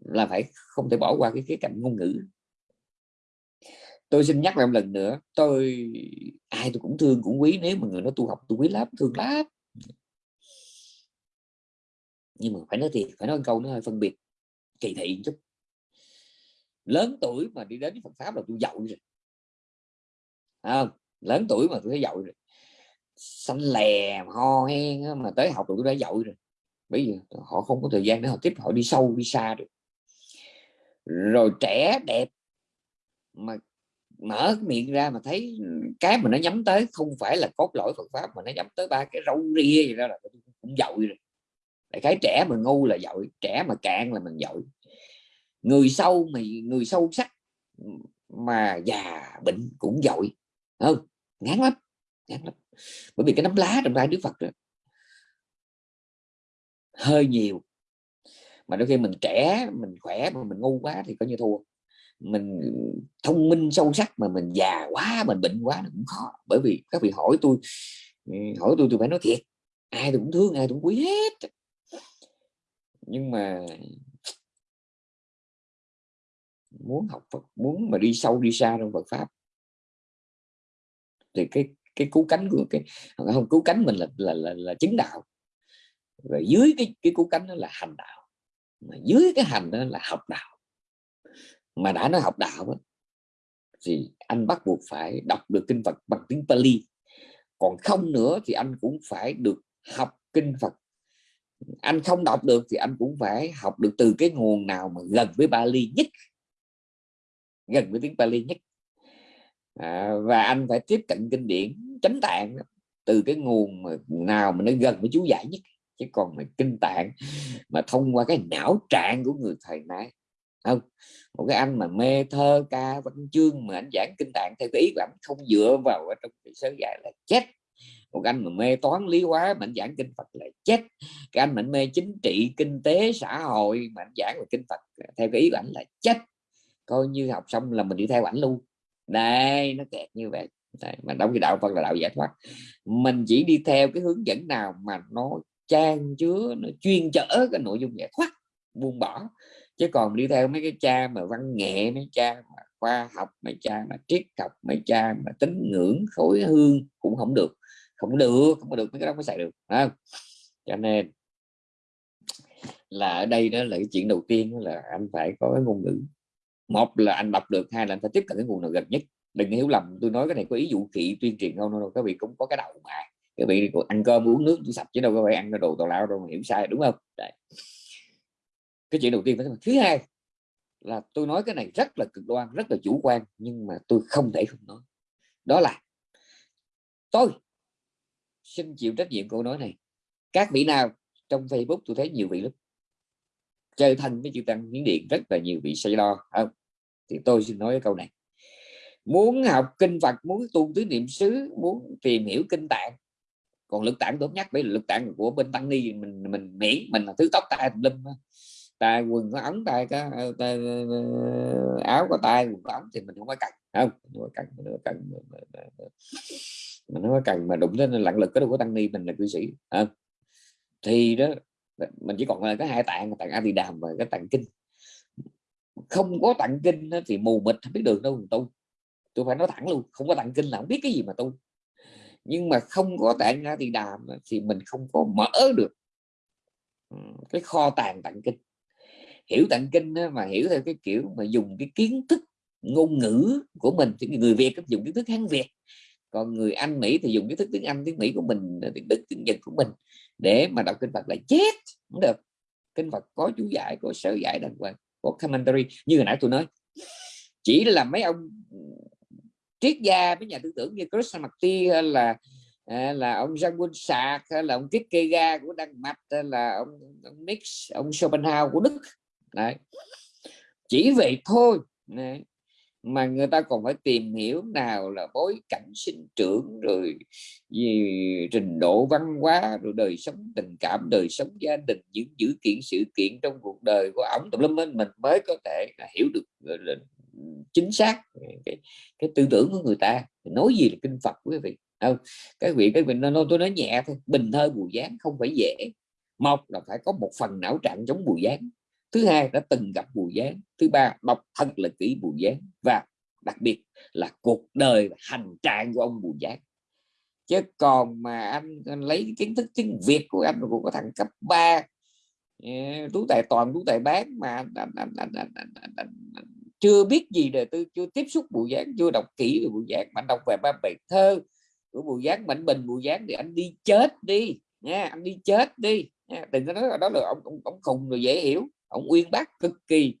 là phải không thể bỏ qua cái khía cạnh ngôn ngữ. Tôi xin nhắc lại một lần nữa tôi ai tôi cũng thương cũng quý nếu mà người nó tu học tôi quý lắm thương lắm. Nhưng mà phải nói thiệt phải nói câu nó hơi phân biệt kỳ thị chút lớn tuổi mà đi đến Phật pháp là tôi giàu rồi. À, lớn tuổi mà tôi thấy giàu rồi. Xanh lè ho hen mà tới học tôi đã giàu rồi. Bây giờ họ không có thời gian để họ tiếp họ đi sâu đi xa được. Rồi trẻ đẹp mà mở miệng ra mà thấy cái mà nó nhắm tới không phải là cốt lõi Phật pháp mà nó nhắm tới ba cái râu ria gì đó là cũng dội rồi. Đại cái trẻ mà ngu là giỏi trẻ mà cạn là mình giỏi người sâu mà người sâu sắc mà già bệnh cũng giỏi. Không? Ngán lắm ngán lắm. Bởi vì cái nấm lá trong tay Đức Phật đó, hơi nhiều. Mà đôi khi mình trẻ mình khỏe mà mình ngu quá thì coi như thua. Mình thông minh sâu sắc mà mình già quá mình bệnh quá cũng khó. Bởi vì các vị hỏi tôi ừ, hỏi tôi tôi phải nói thiệt. Ai tôi cũng thương ai tôi cũng quý hết. Nhưng mà muốn học Phật muốn mà đi sâu đi xa trong Phật pháp. Thì cái cái cứu cánh của cái không cứu cánh mình là là là, là chứng đạo. Và dưới cái cái cứu cánh đó là hành đạo. Mà dưới cái hành đó là học đạo. Mà đã nói học đạo đó, thì anh bắt buộc phải đọc được kinh Phật bằng tiếng Pali. Còn không nữa thì anh cũng phải được học kinh Phật. Anh không đọc được thì anh cũng phải học được từ cái nguồn nào mà gần với Bali nhất gần với tiếng Pali nhất. À, và anh phải tiếp cận kinh điển chánh tạng từ cái nguồn mà nào mà nó gần với chú giải nhất chứ còn mà kinh tạng mà thông qua cái não trạng của người thời nay. Không một cái anh mà mê thơ ca văn chương mà anh giảng kinh tạng theo cái ý của anh không dựa vào ở trong cái sớ giải là chết. Một anh mà mê toán lý hóa mà anh giảng kinh Phật là chết. Cái anh mà mê chính trị kinh tế xã hội mà anh giảng về kinh Phật theo cái ý của anh là chết coi như học xong là mình đi theo ảnh luôn. Đây nó kẹt như vậy. Đây, mà đóng cái đạo Phật là đạo giải thoát mình chỉ đi theo cái hướng dẫn nào mà nó trang chứa nó chuyên chở cái nội dung giải thoát buông bỏ. Chứ còn đi theo mấy cái cha mà văn nghệ mấy cha mà khoa học mấy cha mà triết học mấy cha mà tín ngưỡng khối hương cũng không được. Không được không được mấy cái đó mới xài được không? cho nên là ở đây đó là cái chuyện đầu tiên là anh phải có cái ngôn ngữ một là anh đọc được, hai là anh phải tiếp cận cái nguồn nào gần nhất. Đừng hiểu lầm, tôi nói cái này có ý dụ thị tuyên truyền không đâu các vị cũng có cái đầu mà. Các vị ăn cơm, uống nước tôi sạch chứ đâu có phải ăn cái đồ tào lao đâu mà hiểu sai, đúng không? Đấy. cái chuyện đầu tiên phải thứ hai là tôi nói cái này rất là cực đoan, rất là chủ quan, nhưng mà tôi không thể không nói. Đó là tôi xin chịu trách nhiệm câu nói này. Các vị nào trong Facebook tôi thấy nhiều vị lắm chơi thân với chữ tăng miếng điện rất là nhiều vị say lo. Không thì tôi xin nói cái câu này. Muốn học kinh Phật muốn tu tứ niệm xứ muốn tìm hiểu kinh tạng còn lực tạng tốt nhất bởi lực tạng của bên tăng ni mình mình miễn mình là thứ tóc tai lâm tay quần có ống tay có ờ, tay, ờ, ờ, áo có tay quần có ống thì mình không có cần. Không không có cần mình không có cần mình không có cần mà đụng đến lặng lực cái đâu có tăng ni mình là cư sĩ. Không? thì đó mình chỉ còn có cái hai tạng tạng a di đàm và cái tạng kinh. Không có tạng kinh thì mù mịt, không biết đường đâu tu tôi. Phải nói thẳng luôn, không có tạng kinh là không biết cái gì mà tu nhưng mà không có tạng a di đàm thì mình không có mở được cái kho tàng tạng kinh. Hiểu tạng kinh mà hiểu theo cái kiểu mà dùng cái kiến thức, ngôn ngữ của mình, thì người Việt dùng kiến thức Hán Việt. Còn người Anh Mỹ thì dùng kiến thức tiếng Anh, tiếng Mỹ của mình, tiếng Đức, tiếng Nhật của mình để mà đọc kinh Phật là chết không được. Kinh Phật có chú giải có sớ giải đàng hoàng có commentary. Như hồi nãy tôi nói chỉ là mấy ông triết gia mấy nhà tư tưởng như Krishnamurti hay là là ông Jean Paul Sartre hay là ông Kierkegaard của Đan Mạch hay là ông, ông Nix ông Schopenhauer của Đức. Đấy. chỉ vậy thôi. Đấy mà người ta còn phải tìm hiểu nào là bối cảnh sinh trưởng rồi gì trình độ văn hóa rồi đời sống tình cảm đời sống gia đình những dữ kiện sự kiện trong cuộc đời của ổng. Tùm lum mình mới có thể hiểu được là chính xác cái, cái tư tưởng của người ta. Nói gì là kinh Phật quý vị? Không cái vị cái mình nó tôi nói nhẹ thôi bình thơ bùi dáng không phải dễ. Một là phải có một phần não trạng giống bùi dáng thứ hai đã từng gặp bùi gián thứ ba đọc thật là kỹ bùi gián và đặc biệt là cuộc đời hành trạng của ông bùi gián chứ còn mà anh, anh lấy kiến thức tiếng việt của anh của thằng cấp 3 ờ, tú tài toàn tú tài bán mà anh, anh, anh, anh, anh, anh, anh, anh, chưa biết gì đời tư chưa tiếp xúc bùi gián chưa đọc kỹ về bùi gián mà đọc về ba bài thơ của bùi gián mạnh bình bùi gián thì anh đi chết đi nha anh đi chết đi nha. đừng có nói là đó là ông ông, ông khùng rồi dễ hiểu ông uyên bác cực kỳ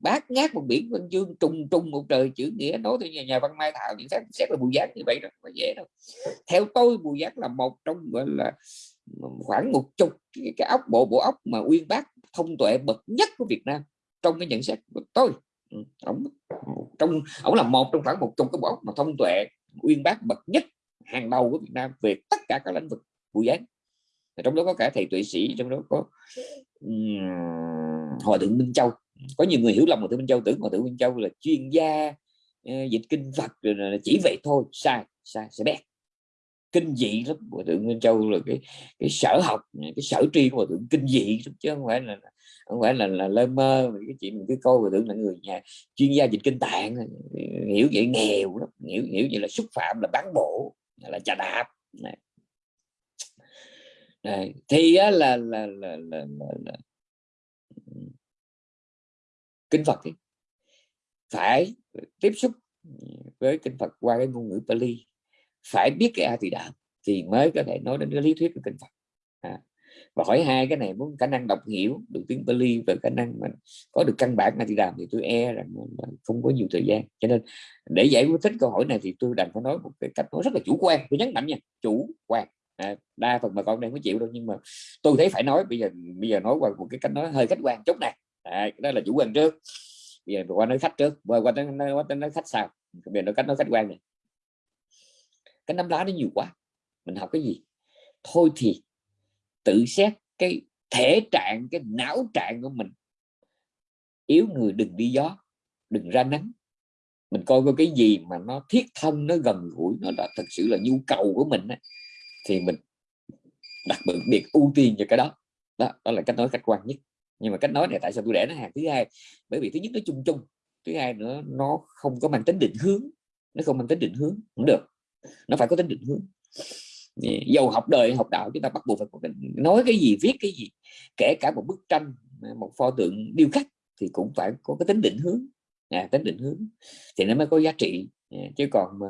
bát ngát một biển văn chương trùng trùng một trời chữ nghĩa nói theo nhà, nhà văn mai thảo những xét xét là bùi giác như vậy đó không dễ đâu. Theo tôi bùi giác là một trong gọi là khoảng một chục cái, cái ốc bộ bộ ốc mà uyên bác thông tuệ bậc nhất của Việt Nam trong cái nhận xét của tôi. Ừ, ông trong ông là một trong khoảng một chục cái bộ ốc mà thông tuệ uyên bác bậc nhất hàng đầu của Việt Nam về tất cả các lĩnh vực bùi giác trong đó có cả thầy tuệ sĩ trong đó có hòa thượng minh châu. Có nhiều người hiểu lầm hòa thượng minh châu, tưởng hòa thượng minh châu là chuyên gia ờ, dịch kinh phật, rồi chỉ vậy thôi. Sai sai sẽ bét. Kinh dị lắm. Hòa thượng minh châu là cái cái sở học, cái sở tri của hòa thượng kinh dị lắm, chứ không phải là, không phải là là lơ mơ. Cái chuyện mình cứ coi hòa thượng là người nhà chuyên gia dịch kinh tạng ờ, hiểu vậy nghèo lắm. Hiểu hiểu vậy là xúc phạm là bán bộ là trà đạp. Này. Thì á, là, là, là, là, là, là kinh Phật ấy, phải tiếp xúc với kinh Phật qua cái ngôn ngữ Pali. Phải biết cái A Tỳ Đàm thì mới có thể nói đến cái lý thuyết của kinh Phật. À. và hỏi hai cái này muốn khả năng đọc hiểu được tiếng Pali và khả năng mà có được căn bản A Tỳ Đàm thì tôi e rằng không có nhiều thời gian. Cho nên để giải thích câu hỏi này thì tôi đành phải nói một cái cách nói rất là chủ quan. Tôi nhấn mạnh nha chủ quan à, đa phần bà con đang có chịu đâu nhưng mà tôi thấy phải nói bây giờ bây giờ nói qua một cái cách nói hơi khách quan chút này à, đó là chủ quan trước. Bây giờ qua nói khách trước qua qua nói, qua nói khách sao bây giờ nói cách nói khách quan này cái nắm lá nó nhiều quá mình học cái gì? Thôi thì tự xét cái thể trạng cái não trạng của mình. Yếu người đừng đi gió đừng ra nắng. Mình coi coi cái gì mà nó thiết thân nó gần gũi nó là thật sự là nhu cầu của mình ấy, thì mình đặc biệt ưu tiên cho cái đó. Đó, đó là cách nói khách quan nhất. Nhưng mà cách nói này tại sao tôi để nó hàng? Thứ hai bởi vì thứ nhất nó chung chung thứ hai nữa nó không có mang tính định hướng. Nó không mang tính định hướng cũng được. Nó phải có tính định hướng. Dầu học đời học đạo chúng ta bắt buộc phải nói cái gì viết cái gì kể cả một bức tranh một pho tượng điêu khắc thì cũng phải có cái tính định hướng. À, tính định hướng. Thì nó mới có giá trị. Ờ, chứ còn mà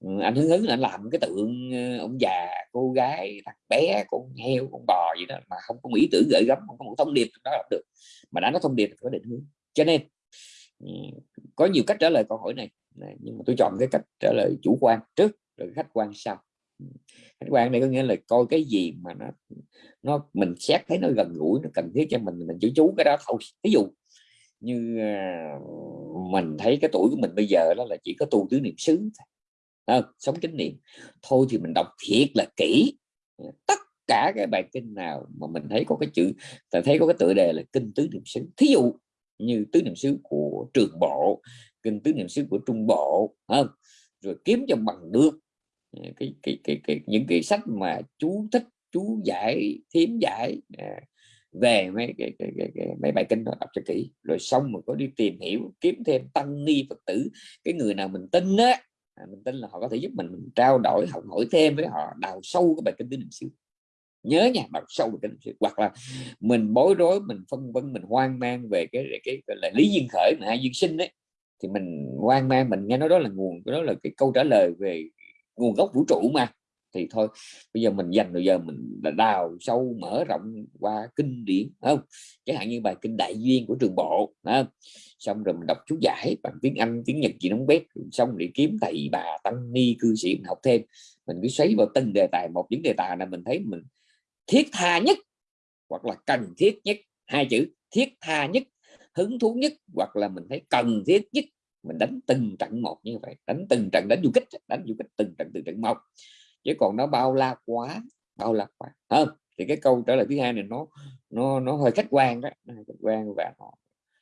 ừ, anh hứng hứng là anh làm cái tượng ờ, ông già, cô gái, thằng bé, con heo, con bò gì đó mà không có ý tưởng gửi gắm, không có một thông điệp đó là được. Mà đã nói thông điệp thì có định hướng. Cho nên ừ, có nhiều cách trả lời câu hỏi này. Nhưng mà tôi chọn cái cách trả lời chủ quan trước, rồi khách quan sau. Ừ, khách quan này có nghĩa là coi cái gì mà nó nó, mình xét thấy nó gần gũi, nó cần thiết cho mình mình chú chú cái đó thôi. Ví dụ như ờ, mình thấy cái tuổi của mình bây giờ đó là chỉ có tu tứ niệm xứ à, sống chánh niệm. Thôi thì mình đọc thiệt là kỹ. Tất cả cái bài kinh nào mà mình thấy có cái chữ ta thấy có cái tựa đề là kinh tứ niệm xứ. Thí dụ như tứ niệm xứ của trường bộ kinh tứ niệm xứ của trung bộ không? Rồi kiếm cho bằng được ờ, cái, cái, cái, cái những cái sách mà chú thích chú giải thiếm giải à, về mấy cái, cái, cái, cái mấy bài kinh đó đọc cho kỹ. Rồi xong rồi có đi tìm hiểu kiếm thêm tăng ni phật tử. Cái người nào mình tin á à, mình tin là họ có thể giúp mình, mình trao đổi học hỏi thêm với họ đào sâu cái bài kinh tứ niệm xứ nhớ nha đọc sâu bài kinh niệm xứ hoặc là mình bối rối mình phân vân mình hoang mang về cái cái, cái là lý duyên khởi mà hai duyên sinh đấy thì mình hoang mang mình nghe nói đó là nguồn đó là cái câu trả lời về nguồn gốc vũ trụ mà thì thôi, bây giờ mình dành bây giờ mình đào sâu, mở rộng qua kinh điển không? Chẳng hạn như bài kinh đại duyên của trường bộ không? xong rồi mình đọc chú giải bằng tiếng anh, tiếng nhật gì nóng bếp xong để kiếm thầy bà tăng ni, cư sĩ mình học thêm. Mình cứ xoáy vào từng đề tài, một những đề tài là mình thấy mình thiết tha nhất, hoặc là cần thiết nhất, hai chữ, thiết tha nhất, hứng thú nhất, hoặc là mình thấy cần thiết nhất. Mình đánh từng trận một như vậy, đánh từng trận, đánh du kích, đánh du kích từng trận từng trận một chứ còn nó bao la quá bao la quá. Không thì cái câu trả lời thứ hai này nó nó nó hơi khách quan đó. Hơi khách quan và nó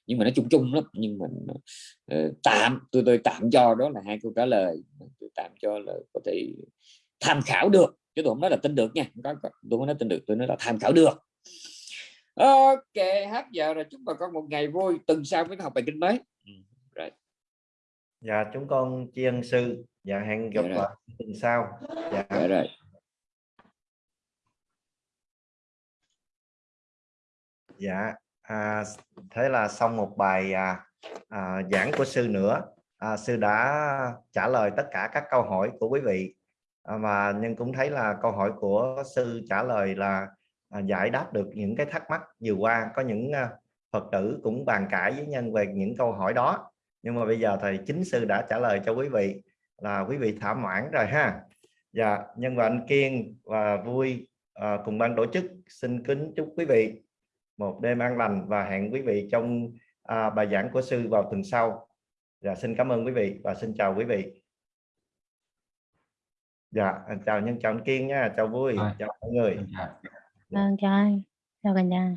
nhưng mà nó chung chung lắm. Nhưng mình uh, tạm tôi tôi tạm cho đó là hai câu trả lời. Tôi tạm cho là có thể tham khảo được. Chứ tôi không nói là tin được nha. Có, có tôi không nói tin được. Tôi nói là tham khảo được. Ok hết giờ rồi. Chúc bà con một ngày vui. Tuần sau mới học bài kinh mới dạ chúng con tri ân sư. Dạ hẹn gặp lại tuần sau. Dạ. dạ rồi. Dạ à, thế là xong một bài à, à, giảng của sư nữa. À, sư đã trả lời tất cả các câu hỏi của quý vị. À, và nhưng cũng thấy là câu hỏi của sư trả lời là à, giải đáp được những cái thắc mắc vừa qua. Có những à, phật tử cũng bàn cãi với nhân về những câu hỏi đó nhưng mà bây giờ thầy chính sư đã trả lời cho quý vị là quý vị thỏa mãn rồi ha. Dạ nhân và anh kiên và vui à, cùng ban tổ chức xin kính chúc quý vị một đêm an lành và hẹn quý vị trong à, bài giảng của sư vào tuần sau. Dạ xin cảm ơn quý vị và xin chào quý vị. Dạ chào nhân chào anh kiên nha chào vui chào mọi người. Chào chào chào cả nhà